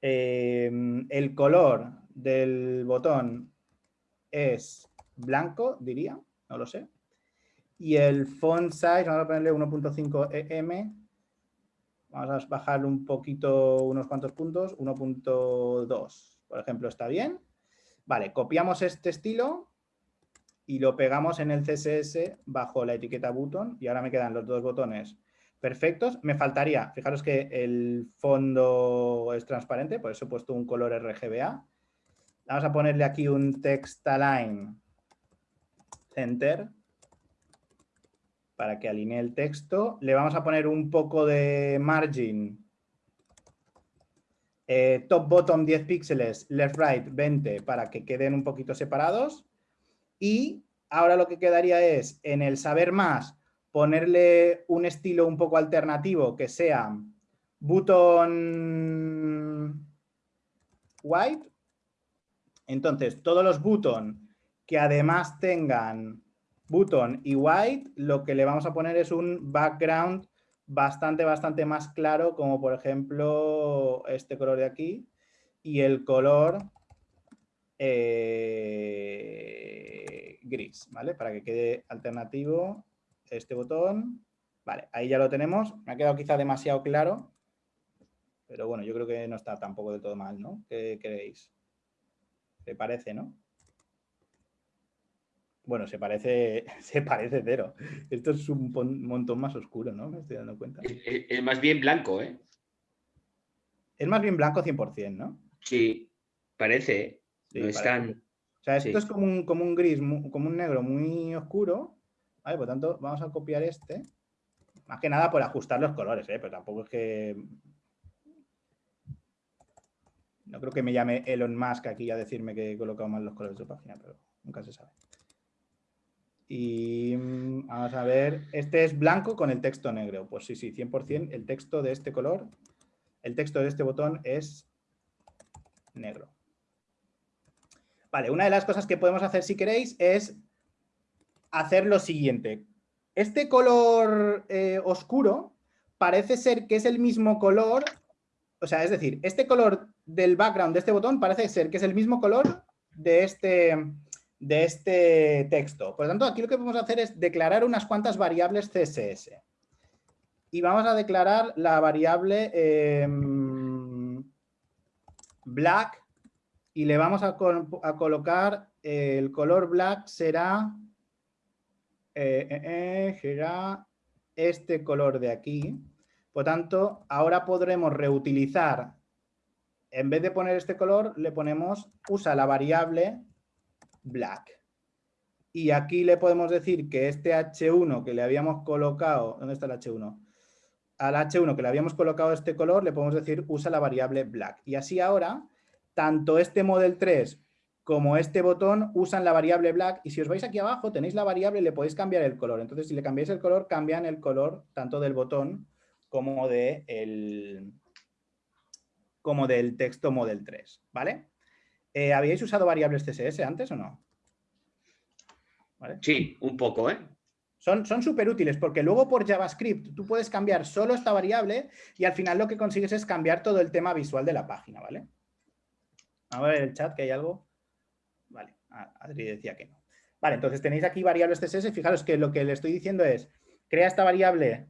Em, el color del botón es blanco, diría, no lo sé. Y el font size, vamos a ponerle 1.5 em. Vamos a bajarlo un poquito, unos cuantos puntos, 1.2, por ejemplo, está bien. Vale, copiamos este estilo y lo pegamos en el CSS bajo la etiqueta button y ahora me quedan los dos botones perfectos. Me faltaría, fijaros que el fondo es transparente, por eso he puesto un color RGBA. Vamos a ponerle aquí un text align center para que alinee el texto. Le vamos a poner un poco de margin eh, top bottom 10 píxeles, left right 20 para que queden un poquito separados. Y ahora lo que quedaría es en el saber más ponerle un estilo un poco alternativo que sea button white. Entonces, todos los button que además tengan button y white, lo que le vamos a poner es un background bastante, bastante más claro, como por ejemplo este color de aquí, y el color eh, gris, ¿vale? Para que quede alternativo este botón. Vale, ahí ya lo tenemos. Me ha quedado quizá demasiado claro, pero bueno, yo creo que no está tampoco del todo mal, ¿no? ¿Qué creéis? ¿Te parece, no? Bueno, se parece, [LAUGHS] se parece cero. Esto es un montón más oscuro, ¿no? Me estoy dando cuenta. Es, más bien blanco, ¿eh? Es más bien blanco 100%, ¿no? Sí, parece. no es tan... O sea, esto es como un, como un gris, como un negro muy oscuro. Vale, por tanto, vamos a copiar este. Más que nada por ajustar los colores, ¿eh? Pero tampoco es que... No creo que me llame Elon Musk aquí a decirme que he colocado mal los colores de su página, pero nunca se sabe. Y mm, vamos a ver, este es blanco con el texto negro. Pues sí, sí, 100% el texto de este color, el texto de este botón es negro. Vale, una de las cosas que podemos hacer si queréis es hacer lo siguiente. Este color eh, oscuro parece ser que es el mismo color, o sea, es decir, este color del background de este botón parece ser que es el mismo color de este, de este texto. Por lo tanto, aquí lo que vamos a hacer es declarar unas cuantas variables CSS. Y vamos a declarar la variable em, black y le vamos a, colocar el color black será, eh, eh, eh, será este color de aquí. Por tanto, ahora podremos reutilizar, en vez de poner este color, le ponemos, usa la variable black. Y aquí le podemos decir que este H1 que le habíamos colocado, ¿dónde está el H1? Al H1 que le habíamos colocado este color, le podemos decir usa la variable black. Y así ahora, tanto este model 3 como este botón usan la variable black y si os vais aquí abajo tenéis la variable y le podéis cambiar el color. Entonces si le cambiáis el color, cambian el color tanto del botón como, de el, como del texto model 3, ¿vale? Eh, ¿Habíais usado variables CSS antes o no? Sí, un poco, ¿eh? Son súper útiles porque luego por JavaScript tú puedes cambiar solo esta variable y al final lo que consigues es cambiar todo el tema visual de la página, ¿vale? A ver el chat que hay algo. Vale, Adri decía que no. Vale, entonces tenéis aquí variables CSS. Fijaros que lo que le estoy diciendo es, crea esta variable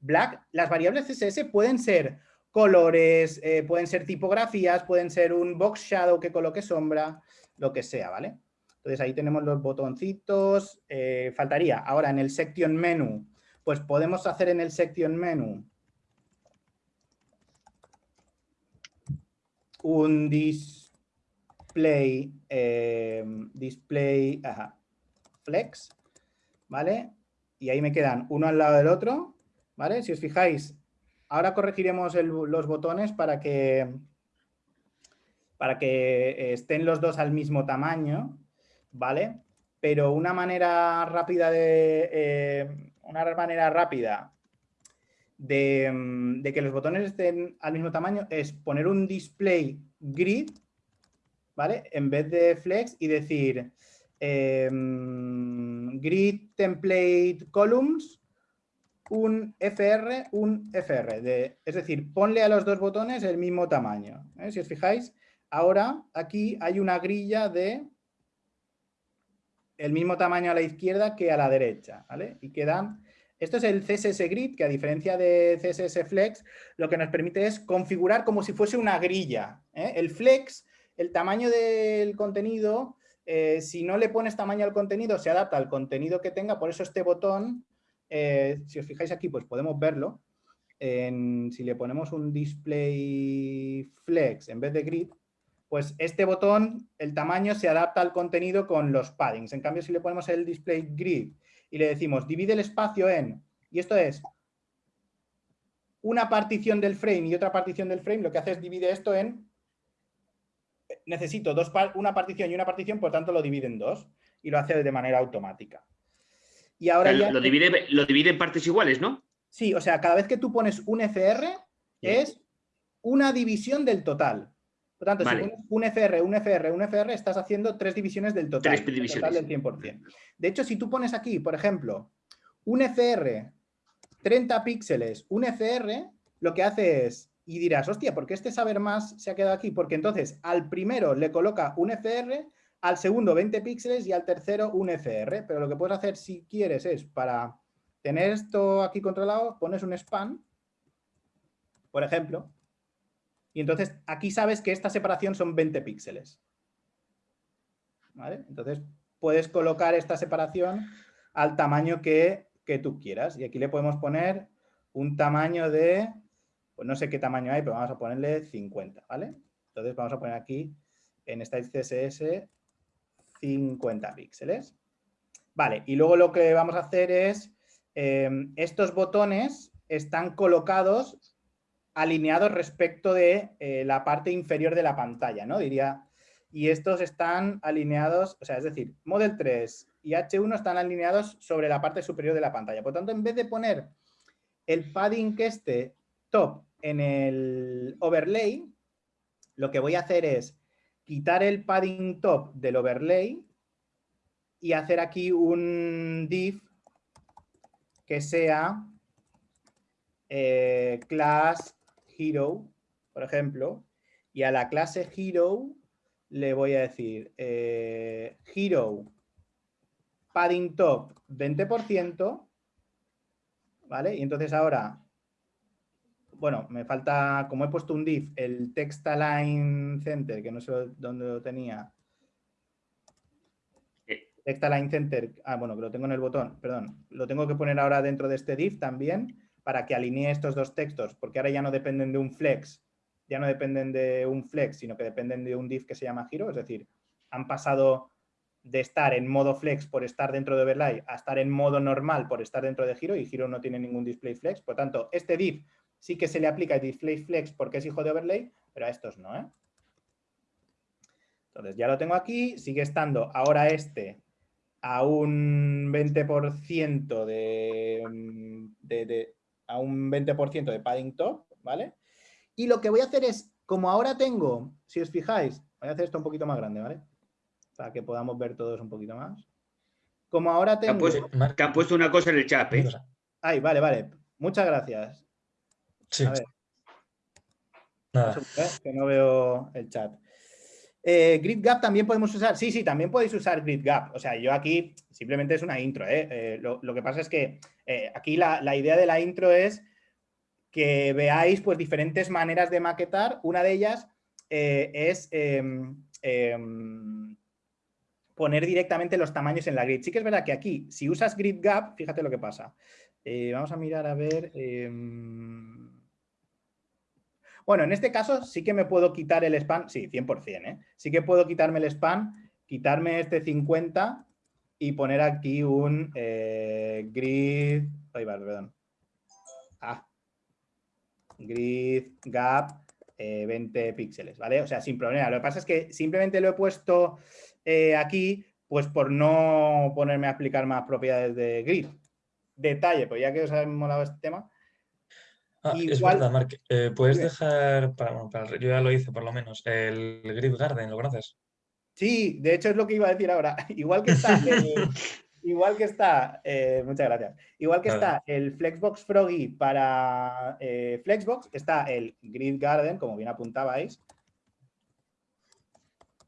black. Las variables CSS pueden ser colores, eh, pueden ser tipografías, pueden ser un box shadow que coloque sombra, lo que sea, ¿vale? Entonces ahí tenemos los botoncitos. Eh, faltaría ahora en el section menu, pues podemos hacer en el section menu un display, eh, display flex, ¿vale? Y ahí me quedan uno al lado del otro, ¿vale? Si os fijáis, Ahora corregiremos los botones para que, para que eh, estén los dos al mismo tamaño, ¿vale? Pero una manera rápida de, eh, una manera rápida de, que los botones estén al mismo tamaño es poner un display grid, ¿vale? En vez de flex y decir em, grid template columns un FR, un FR. De, es decir, ponle a los dos botones el mismo tamaño. ¿eh? Si os fijáis, ahora aquí hay una grilla de el mismo tamaño a la izquierda que a la derecha. ¿vale? Y quedan... Esto es el CSS Grid, que a diferencia de CSS Flex, lo que nos permite es configurar como si fuese una grilla. ¿eh? El Flex, el tamaño del contenido, eh, si no le pones tamaño al contenido, se adapta al contenido que tenga, por eso este botón eh, si os fijáis aquí, pues podemos verlo. si le ponemos un display flex en vez de grid, pues este botón, el tamaño se adapta al contenido con los paddings. En cambio, si le ponemos el display grid y le decimos divide el espacio en, y esto es una partición del frame y otra partición del frame, lo que hace es divide esto en, necesito dos, una partición y una partición, por tanto lo divide en dos y lo hace de manera automática. Y ahora ya... Lo divide, lo divide en partes iguales, ¿no? Sí, o sea, cada vez que tú pones un FR es una división del total. Por tanto, si pones un FR, un FR, un FR, estás haciendo tres divisiones del total. Tres divisiones. del 100%. De hecho, si tú pones aquí, por ejemplo, un FR 30 píxeles, un FR, lo que hace es, y dirás, hostia, ¿por qué este saber más se ha quedado aquí? Porque entonces al primero le coloca un FR, al segundo 20 píxeles y al tercero un FR. Pero lo que puedes hacer si quieres es, para tener esto aquí controlado, pones un span, por ejemplo, y entonces aquí sabes que esta separación son 20 píxeles. ¿Vale? Entonces puedes colocar esta separación al tamaño que, tú quieras. Y aquí le podemos poner un tamaño de, pues no sé qué tamaño hay, pero vamos a ponerle 50, ¿vale? Entonces vamos a poner aquí en Style CSS 50 píxeles. Vale, y luego lo que vamos a hacer es, eh, estos botones están colocados alineados respecto de eh, la parte inferior de la pantalla, ¿no? Diría, y estos están alineados, o sea, es decir, Model 3 y H1 están alineados sobre la parte superior de la pantalla. Por tanto, en vez de poner el padding que esté top en el overlay, lo que voy a hacer es quitar el padding top del overlay y hacer aquí un div que sea eh, class hero, por ejemplo, y a la clase hero le voy a decir eh, hero padding top 20%, ¿vale? Y entonces ahora, bueno, me falta, como he puesto un div, el text align center, que no sé dónde lo tenía. Text align center, ah, bueno, que lo tengo en el botón, perdón, lo tengo que poner ahora dentro de este div también para que alinee estos dos textos, porque ahora ya no dependen de un flex, ya no dependen de un flex, sino que dependen de un div que se llama giro, es decir, han pasado de estar en modo flex por estar dentro de overlay a estar en modo normal por estar dentro de giro y giro no tiene ningún display flex, por tanto, este div sí que se le aplica display flex porque es hijo de overlay, pero a estos no, ¿eh? Entonces ya lo tengo aquí, sigue estando ahora este a un 20% de, de, a un 20% de padding top, ¿vale? Y lo que voy a hacer es, como ahora tengo, si os fijáis, voy a hacer esto un poquito más grande, ¿vale? Para que podamos ver todos un poquito más. Como ahora tengo... Que han puesto, una cosa en el chat, ¿eh? Ay, vale, vale. Muchas gracias. Sí. A ver. Nada. Que no veo el chat. Eh, grid Gap también podemos usar. Sí, sí, también podéis usar Grid Gap. O sea, yo aquí simplemente es una intro. ¿eh? eh lo, que pasa es que eh, aquí la, idea de la intro es que veáis pues, diferentes maneras de maquetar. Una de ellas es em, em, poner directamente los tamaños en la grid. Sí que es verdad que aquí, si usas Grid Gap, fíjate lo que pasa. vamos a mirar a ver... Bueno, en este caso sí que me puedo quitar el span, sí, 100%, ¿eh? Sí que puedo quitarme el span, quitarme este 50 y poner aquí un eh, grid, ay, perdón. Ah, grid gap 20 eh, píxeles, ¿vale? O sea, sin problema. Lo que pasa es que simplemente lo he puesto eh, aquí, pues por no ponerme a explicar más propiedades de grid. Detalle, pues ya que os ha molado este tema, Ah, es verdad, Mark. Eh, ¿Puedes dejar, para, yo ya lo hice por lo menos, el Grid Garden, ¿lo conoces? Sí, de hecho es lo que iba a decir ahora. [LAUGHS] igual que está, el, [LAUGHS] igual que está, eh, muchas gracias. Igual que está el Flexbox Froggy para eh, Flexbox, está el Grid Garden, como bien apuntabais,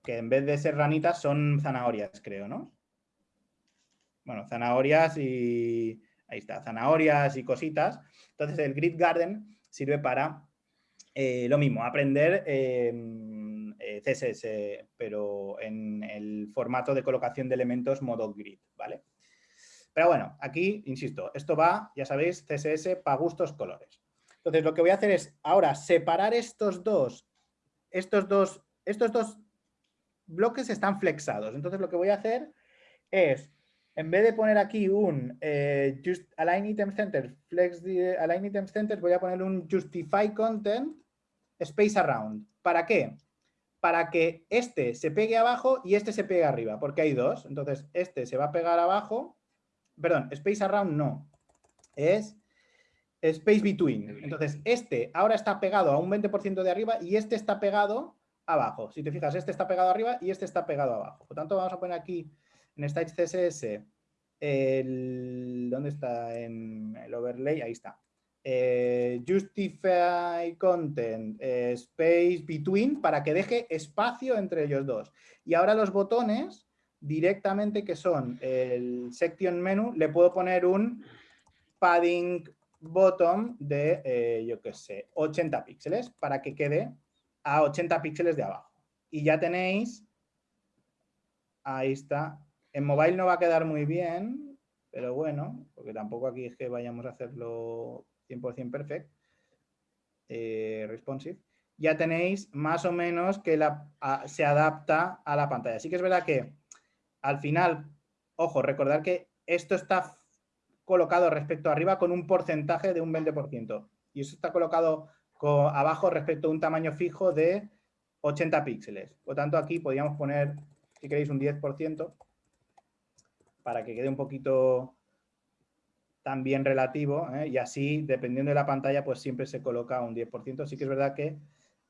que en vez de ser ranitas son zanahorias, creo, ¿no? Bueno, zanahorias y ahí está, zanahorias y cositas. Entonces el Grid Garden sirve para eh, lo mismo, aprender em, eh, CSS, pero en el formato de colocación de elementos modo grid, ¿vale? Pero bueno, aquí, insisto, esto va, ya sabéis, CSS para gustos colores. Entonces lo que voy a hacer es ahora separar estos dos, estos dos, estos dos bloques están flexados. Entonces lo que voy a hacer es en vez de poner aquí un eh, just align item center, flex align item center, voy a poner un justify content space around. ¿Para qué? Para que este se pegue abajo y este se pegue arriba, porque hay dos. Entonces, este se va a pegar abajo. Perdón, space around no. Es space between. Entonces, este ahora está pegado a un 20% de arriba y este está pegado abajo. Si te fijas, este está pegado arriba y este está pegado abajo. Por tanto, vamos a poner aquí en Stage CSS. ¿Dónde está? En el overlay, ahí está. Eh, justify content, eh, space between, para que deje espacio entre ellos dos. Y ahora los botones, directamente que son el section menu, le puedo poner un padding bottom de, eh, yo qué sé, 80 píxeles, para que quede a 80 píxeles de abajo. Y ya tenéis, ahí está, en mobile no va a quedar muy bien, pero bueno, porque tampoco aquí es que vayamos a hacerlo 100% perfect, eh, responsive, ya tenéis más o menos que se adapta a la pantalla. Así que es verdad que al final, ojo, recordar que esto está colocado respecto arriba con un porcentaje de un 20%. Y eso está colocado abajo respecto a un tamaño fijo de 80 píxeles. Por tanto, aquí podríamos poner, si queréis, un 10% para que quede un poquito también relativo ¿eh? y así, dependiendo de la pantalla, pues siempre se coloca un 10%. Sí que es verdad que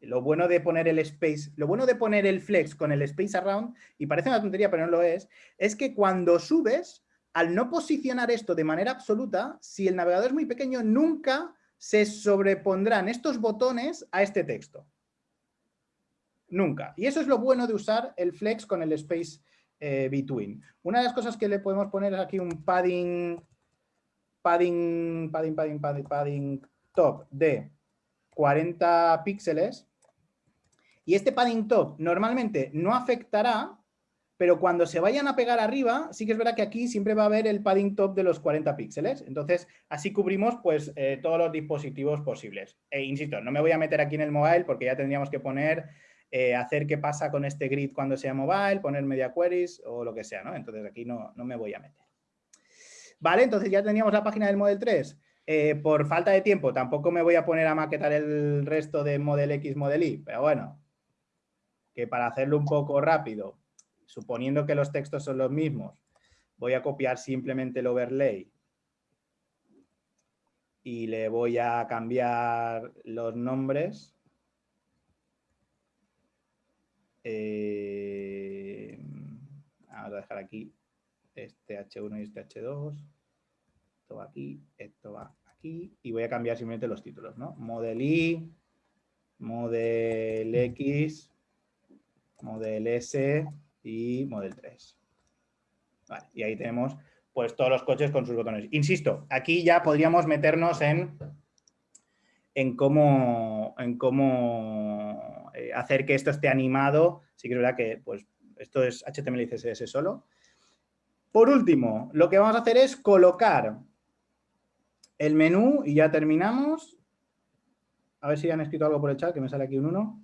lo bueno de poner el space, lo bueno de poner el flex con el space around, y parece una tontería, pero no lo es, es que cuando subes, al no posicionar esto de manera absoluta, si el navegador es muy pequeño, nunca se sobrepondrán estos botones a este texto. Nunca. Y eso es lo bueno de usar el flex con el space eh, between. Una de las cosas que le podemos poner es aquí un padding padding, padding, padding, padding, top de 40 píxeles. Y este padding top normalmente no afectará, pero cuando se vayan a pegar arriba, sí que es verdad que aquí siempre va a haber el padding top de los 40 píxeles. Entonces, así cubrimos pues eh, todos los dispositivos posibles. E insisto, no me voy a meter aquí en el mobile porque ya tendríamos que poner, eh, hacer qué pasa con este grid cuando sea mobile, poner media queries o lo que sea, ¿no? Entonces aquí no, no me voy a meter. Vale, entonces ya teníamos la página del Model 3. Eh, por falta de tiempo tampoco me voy a poner a maquetar el resto de Model X, Model Y, pero bueno, que para hacerlo un poco rápido, suponiendo que los textos son los mismos, voy a copiar simplemente el overlay y le voy a cambiar los nombres. Eh, vamos a dejar aquí este H1 y este H2 esto va aquí, esto va aquí, y voy a cambiar simplemente los títulos, ¿no? Model I, Model X, Model S y Model 3. Vale, y ahí tenemos pues todos los coches con sus botones. Insisto, aquí ya podríamos meternos en, en cómo, en cómo eh, hacer que esto esté animado. Sí que es verdad que pues, esto es HTML y CSS solo. Por último, lo que vamos a hacer es colocar el menú y ya terminamos. A ver si han escrito algo por el chat, que me sale aquí un 1.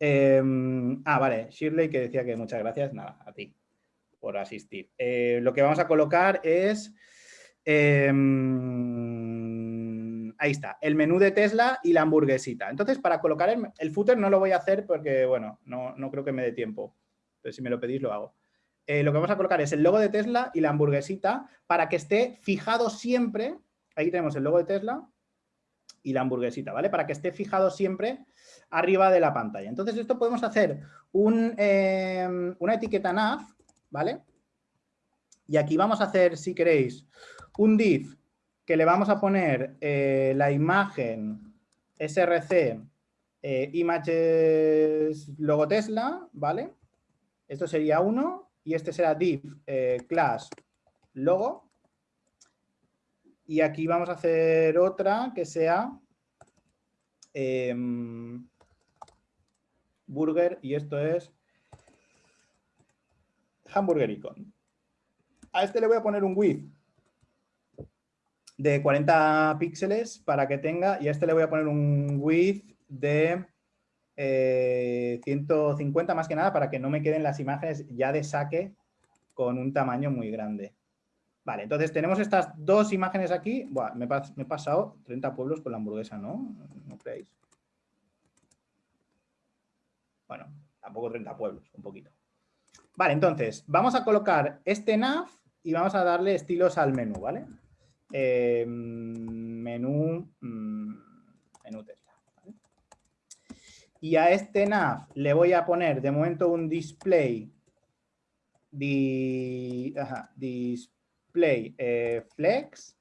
Em, ah, vale, Shirley que decía que muchas gracias. Nada, a ti por asistir. Eh, lo que vamos a colocar es... Em, ahí está, el menú de Tesla y la hamburguesita. Entonces, para colocar el, footer no lo voy a hacer porque, bueno, no, no creo que me dé tiempo. Pero si me lo pedís, lo hago. Eh, lo que vamos a colocar es el logo de Tesla y la hamburguesita para que esté fijado siempre Ahí tenemos el logo de Tesla y la hamburguesita, ¿vale? Para que esté fijado siempre arriba de la pantalla. Entonces, esto podemos hacer em, una etiqueta nav, ¿vale? Y aquí vamos a hacer, si queréis, un div que le vamos a poner eh, la imagen src eh, images logo Tesla, ¿vale? Esto sería uno y este será div eh, class logo, y aquí vamos a hacer otra que sea em, burger y esto es hamburger icon. A este le voy a poner un width de 40 píxeles para que tenga, y a este le voy a poner un width de 150 eh, más que nada para que no me queden las imágenes ya de saque con un tamaño muy grande. Vale, entonces tenemos estas dos imágenes aquí. Buah, me, he pasado 30 pueblos con la hamburguesa, ¿no? ¿No creéis? Bueno, tampoco 30 pueblos, un poquito. Vale, entonces, vamos a colocar este nav y vamos a darle estilos al menú, ¿vale? Em, menú, mm, menú Tesla. y a este nav le voy a poner de momento un display, display eh, flex,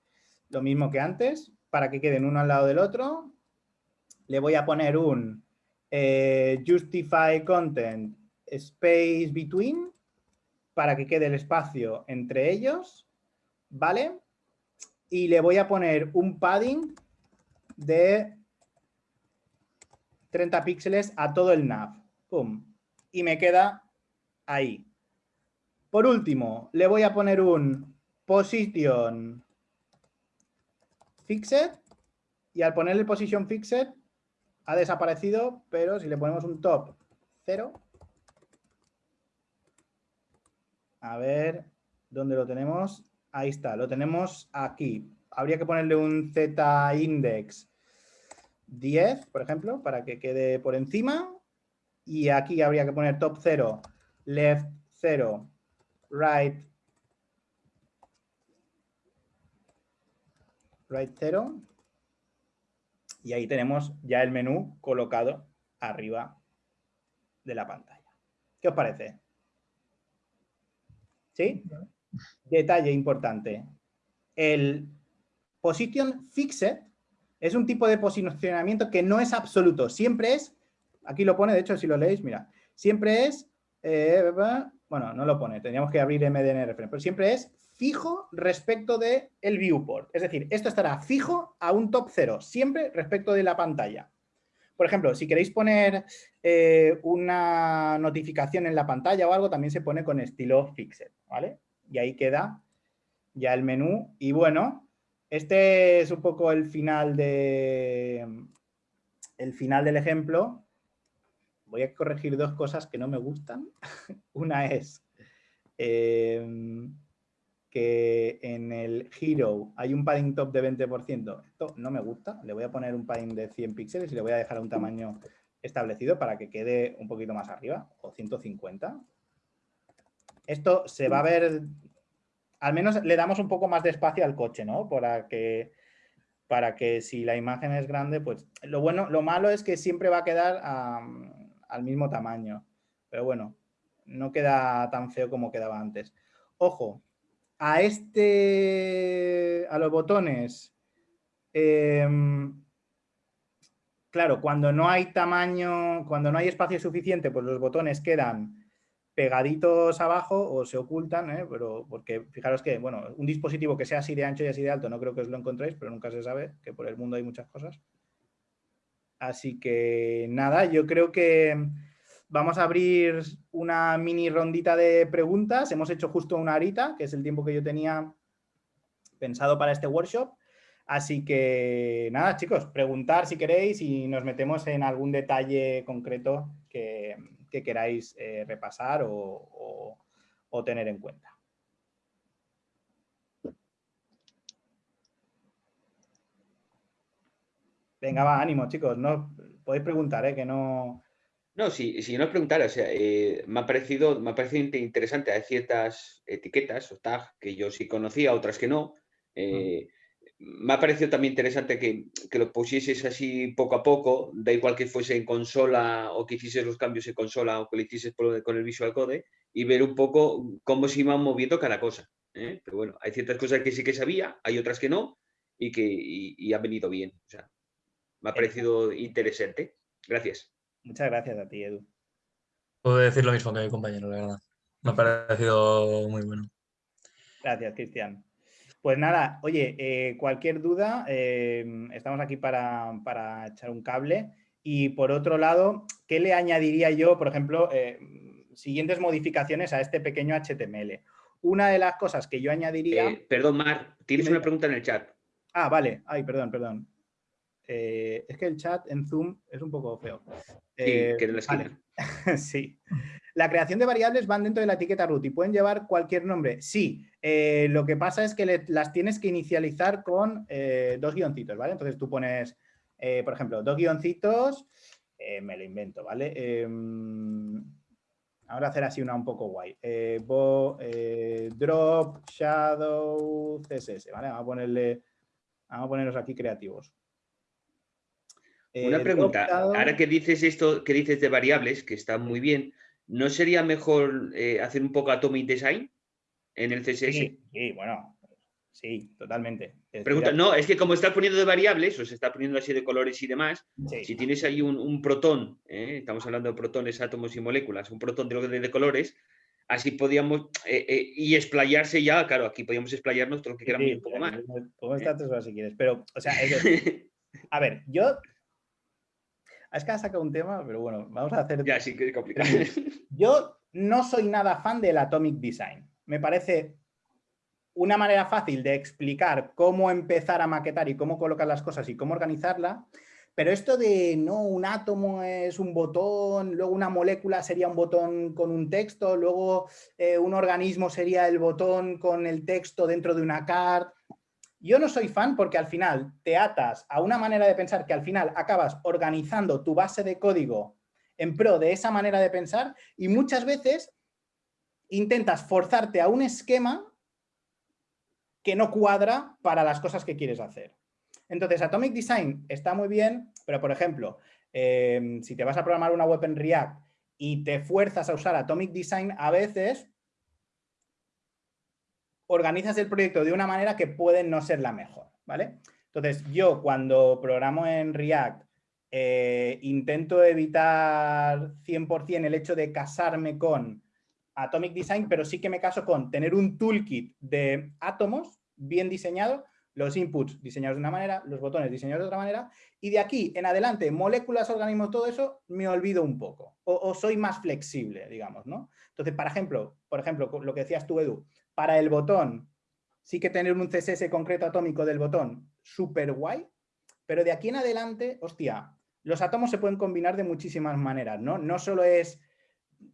lo mismo que antes, para que queden uno al lado del otro. Le voy a poner un eh, justify content space between para que quede el espacio entre ellos, ¿vale? Y le voy a poner un padding de 30 píxeles a todo el nav. ¡Pum! Y me queda ahí. Por último, le voy a poner un position fixed y al ponerle position fixed ha desaparecido, pero si le ponemos un top 0, a ver, ¿dónde lo tenemos? Ahí está, lo tenemos aquí. Habría que ponerle un z index 10, por ejemplo, para que quede por encima. Y aquí habría que poner top 0, left 0, right, right 0. Y ahí tenemos ya el menú colocado arriba de la pantalla. ¿Qué os parece? ¿Sí? Detalle importante. El position fixed es un tipo de posicionamiento que no es absoluto. Siempre es, aquí lo pone, de hecho, si lo leéis, mira, siempre es, eh, bueno, no lo pone, tendríamos que abrir MDN reference, pero siempre es fijo respecto del el viewport. Es decir, esto estará fijo a un top 0, siempre respecto de la pantalla. Por ejemplo, si queréis poner eh, una notificación en la pantalla o algo, también se pone con estilo fixed, ¿vale? Y ahí queda ya el menú. Y bueno, este es un poco el final, de, el final del ejemplo. Voy a corregir dos cosas que no me gustan. [LAUGHS] Una es... Eh, que en el Hero hay un padding top de 20%. Esto no me gusta. Le voy a poner un padding de 100 píxeles y le voy a dejar un tamaño establecido para que quede un poquito más arriba, o 150. Esto se va a ver, al menos le damos un poco más de espacio al coche, ¿no? Para que, para que si la imagen es grande, pues lo bueno, lo malo es que siempre va a quedar al mismo tamaño. Pero bueno, no queda tan feo como quedaba antes. Ojo, a este, a los botones, em, claro, cuando no hay tamaño, cuando no hay espacio suficiente, pues los botones quedan pegaditos abajo o se ocultan, ¿eh? pero porque fijaros que, bueno, un dispositivo que sea así de ancho y así de alto, no creo que os lo encontréis, pero nunca se sabe, que por el mundo hay muchas cosas. Así que nada, yo creo que Vamos a abrir una mini rondita de preguntas. Hemos hecho justo una horita, que es el tiempo que yo tenía pensado para este workshop. Así que nada, chicos, preguntar si queréis y nos metemos en algún detalle concreto que, queráis eh, repasar o, o tener en cuenta. Venga, va, ánimo, chicos. No, podéis preguntar, ¿eh? que no, no, si, si no es preguntar, o sea, eh, me, ha parecido, me ha parecido interesante. Hay ciertas etiquetas o tags que yo sí conocía, otras que no. Eh, me ha parecido también interesante que, lo pusieses así poco a poco, da igual que fuese en consola o que hicieses los cambios en consola o que lo hicieses con el Visual Code y ver un poco cómo se iban moviendo cada cosa. ¿eh? Pero bueno, hay ciertas cosas que sí que sabía, hay otras que no y que y, han venido bien. O sea, me ha parecido interesante. Gracias. Muchas gracias a ti, Edu. Puedo decir lo mismo que mi compañero, la verdad. Me ha parecido muy bueno. Gracias, Cristian. Pues nada, oye, eh, cualquier duda, eh, estamos aquí para, echar un cable. Y por otro lado, ¿qué le añadiría yo, por ejemplo, eh, siguientes modificaciones a este pequeño HTML? Una de las cosas que yo añadiría... perdón, Mar, tienes una pregunta en el chat. Ah, vale. Ay, perdón, perdón. es que el chat en Zoom es un poco feo. Eh, la [LAUGHS] sí. La creación de variables van dentro de la etiqueta root y pueden llevar cualquier nombre. Sí, eh, lo que pasa es que las tienes que inicializar con eh, dos guioncitos, ¿vale? Entonces tú pones, por ejemplo, dos guioncitos, me lo invento, ¿vale? Em, ahora hacer así una un poco guay. drop, shadow, css, ¿vale? Vamos a ponerle, vamos a ponerlos aquí creativos. Una pregunta, ahora que dices esto, que dices de variables, que está muy bien, ¿no sería mejor hacer un poco Atomic Design en el CSS? sí bueno, Sí, totalmente. Pregunta, no, es que como está poniendo de variables, o se está poniendo así de colores y demás, si tienes ahí un, protón, ¿eh? estamos hablando de protones, átomos y moléculas, un protón de, de, de colores, así podíamos, eh, eh, y explayarse ya, claro, aquí podíamos explayarnos todo lo que queramos un poco más. Podemos estar tres horas si quieres, pero, o sea, a ver, yo... Es que has sacado un tema, pero bueno, vamos a hacer... Ya, sí que es complicado. [LAUGHS] Yo no soy nada fan del Atomic Design. Me parece una manera fácil de explicar cómo empezar a maquetar y cómo colocar las cosas y cómo organizarla, pero esto de, no, un átomo es un botón, luego una molécula sería un botón con un texto, luego eh, un organismo sería el botón con el texto dentro de una card. Yo no soy fan porque al final te atas a una manera de pensar que al final acabas organizando tu base de código en pro de esa manera de pensar y muchas veces intentas forzarte a un esquema que no cuadra para las cosas que quieres hacer. Entonces, Atomic Design está muy bien, pero por ejemplo, em, si te vas a programar una web en React y te fuerzas a usar Atomic Design, a veces organizas el proyecto de una manera que puede no ser la mejor, ¿vale? Entonces, yo cuando programo en React eh, intento evitar 100% el hecho de casarme con Atomic Design, pero sí que me caso con tener un toolkit de átomos bien diseñado, los inputs diseñados de una manera, los botones diseñados de otra manera, y de aquí en adelante, moléculas, organismos, todo eso, me olvido un poco, o, soy más flexible, digamos, ¿no? Entonces, ejemplo, por ejemplo, lo que decías tú, Edu, para el botón, sí que tener un CSS concreto atómico del botón, súper guay, pero de aquí en adelante, hostia, los átomos se pueden combinar de muchísimas maneras, ¿no? No solo es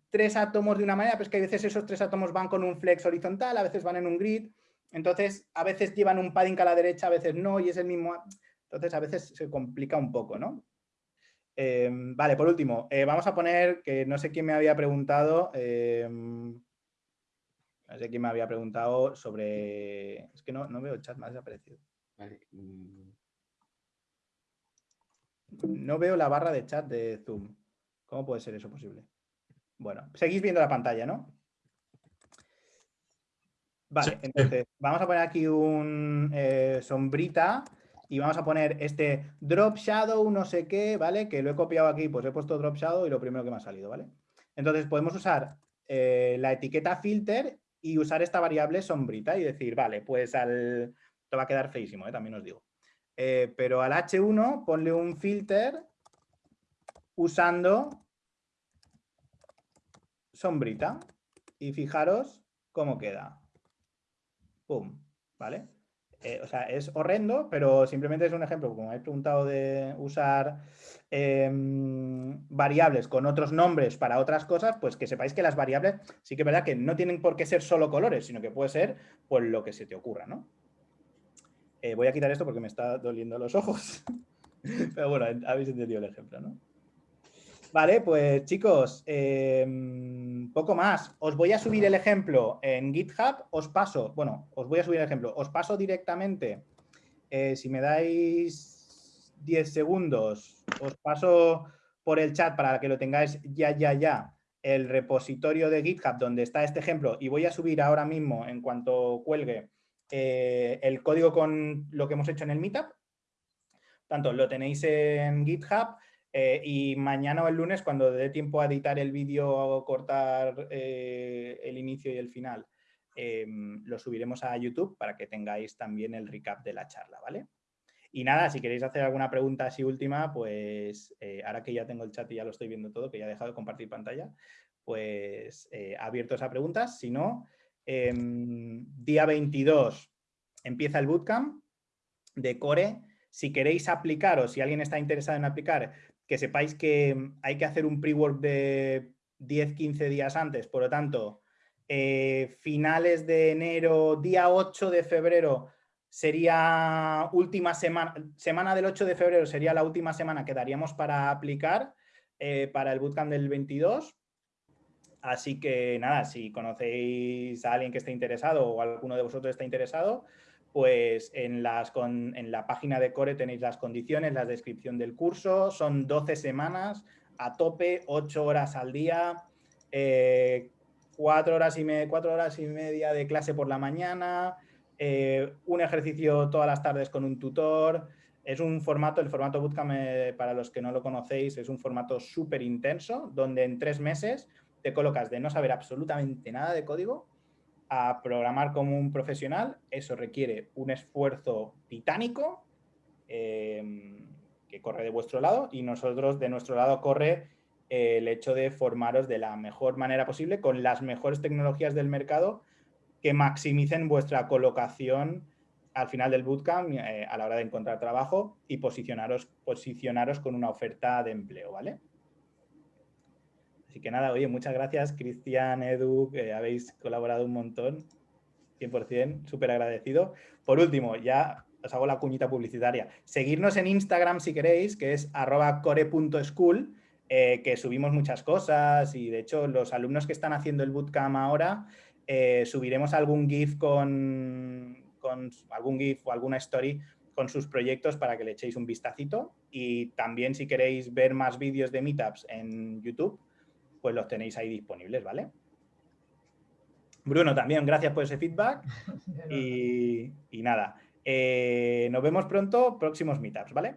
tres átomos de una manera, pero es que a veces esos tres átomos van con un flex horizontal, a veces van en un grid, entonces a veces llevan un padding a la derecha, a veces no, y es el mismo... Entonces a veces se complica un poco, ¿no? Em, vale, por último, eh, vamos a poner, que no sé quién me había preguntado, em, no sé quién me había preguntado sobre... Es que no, no veo el chat, me ha desaparecido. Mm. No veo la barra de chat de Zoom. ¿Cómo puede ser eso posible? Bueno, seguís viendo la pantalla, ¿no? Vale, entonces vamos a poner aquí un eh, sombrita y vamos a poner este drop shadow no sé qué, ¿vale? Que lo he copiado aquí, pues he puesto drop shadow y lo primero que me ha salido, ¿vale? Entonces podemos usar eh, la etiqueta filter y usar esta variable sombrita y decir, vale, pues al... Esto va a quedar feísimo, ¿eh? también os digo. pero al H1 ponle un filter usando sombrita y fijaros cómo queda. Pum, ¿vale? Eh, o sea, es horrendo, pero simplemente es un ejemplo, como he preguntado de usar em, variables con otros nombres para otras cosas, pues que sepáis que las variables sí que es verdad que no tienen por qué ser solo colores, sino que puede ser por lo que se te ocurra, ¿no? Eh, voy a quitar esto porque me está doliendo los ojos. [LAUGHS] pero bueno, habéis entendido el ejemplo, ¿no? Vale, pues chicos, em, poco más. Os voy a subir el ejemplo en GitHub, os paso, bueno, os voy a subir el ejemplo, os paso directamente, eh, si me dais 10 segundos, os paso por el chat para que lo tengáis ya, ya, ya, el repositorio de GitHub donde está este ejemplo y voy a subir ahora mismo, en cuanto cuelgue, eh, el código con lo que hemos hecho en el Meetup. Tanto lo tenéis en GitHub, eh, y mañana o el lunes, cuando dé tiempo a editar el vídeo o cortar eh, el inicio y el final, em, lo subiremos a YouTube para que tengáis también el recap de la charla, ¿vale? Y nada, si queréis hacer alguna pregunta así última, pues eh, ahora que ya tengo el chat y ya lo estoy viendo todo, que ya he dejado de compartir pantalla, pues abiertos a preguntas. Si no, em, día 22 empieza el bootcamp de Core. Si queréis aplicar o si alguien está interesado en aplicar, que sepáis que mm, hay que hacer un pre-work de 10-15 días antes, por lo tanto, eh, finales de enero, día 8 de febrero sería última semana, semana del 8 de febrero sería la última semana que daríamos para aplicar eh, para el bootcamp del 22. Así que nada, si conocéis a alguien que esté interesado o alguno de vosotros está interesado, pues en, la página de Core tenéis las condiciones, la descripción del curso, son 12 semanas a tope, 8 horas al día, eh, 4, horas y horas y media de clase por la mañana, eh, un ejercicio todas las tardes con un tutor, es un formato, el formato Bootcamp, eh, para los que no lo conocéis, es un formato súper intenso, donde en tres meses te colocas de no saber absolutamente nada de código a programar como un profesional, eso requiere un esfuerzo titánico em, que corre de vuestro lado y nosotros de nuestro lado corre el hecho de formaros de la mejor manera posible con las mejores tecnologías del mercado que maximicen vuestra colocación al final del bootcamp eh, a la hora de encontrar trabajo y posicionaros, posicionaros con una oferta de empleo, ¿vale? Así que nada, oye, muchas gracias, Cristian, Edu, que habéis colaborado un montón, 100%, súper agradecido. Por último, ya os hago la cuñita publicitaria. Seguirnos en Instagram si queréis, que es arroba core.school, eh, que subimos muchas cosas y de hecho los alumnos que están haciendo el bootcamp ahora, eh, subiremos algún GIF con, con algún GIF o alguna story con sus proyectos para que le echéis un vistacito y también si queréis ver más vídeos de meetups en YouTube, pues los tenéis ahí disponibles, ¿vale? Bruno, también gracias por ese feedback [LAUGHS] y, nada, eh, nos vemos pronto, próximos meetups, ¿vale?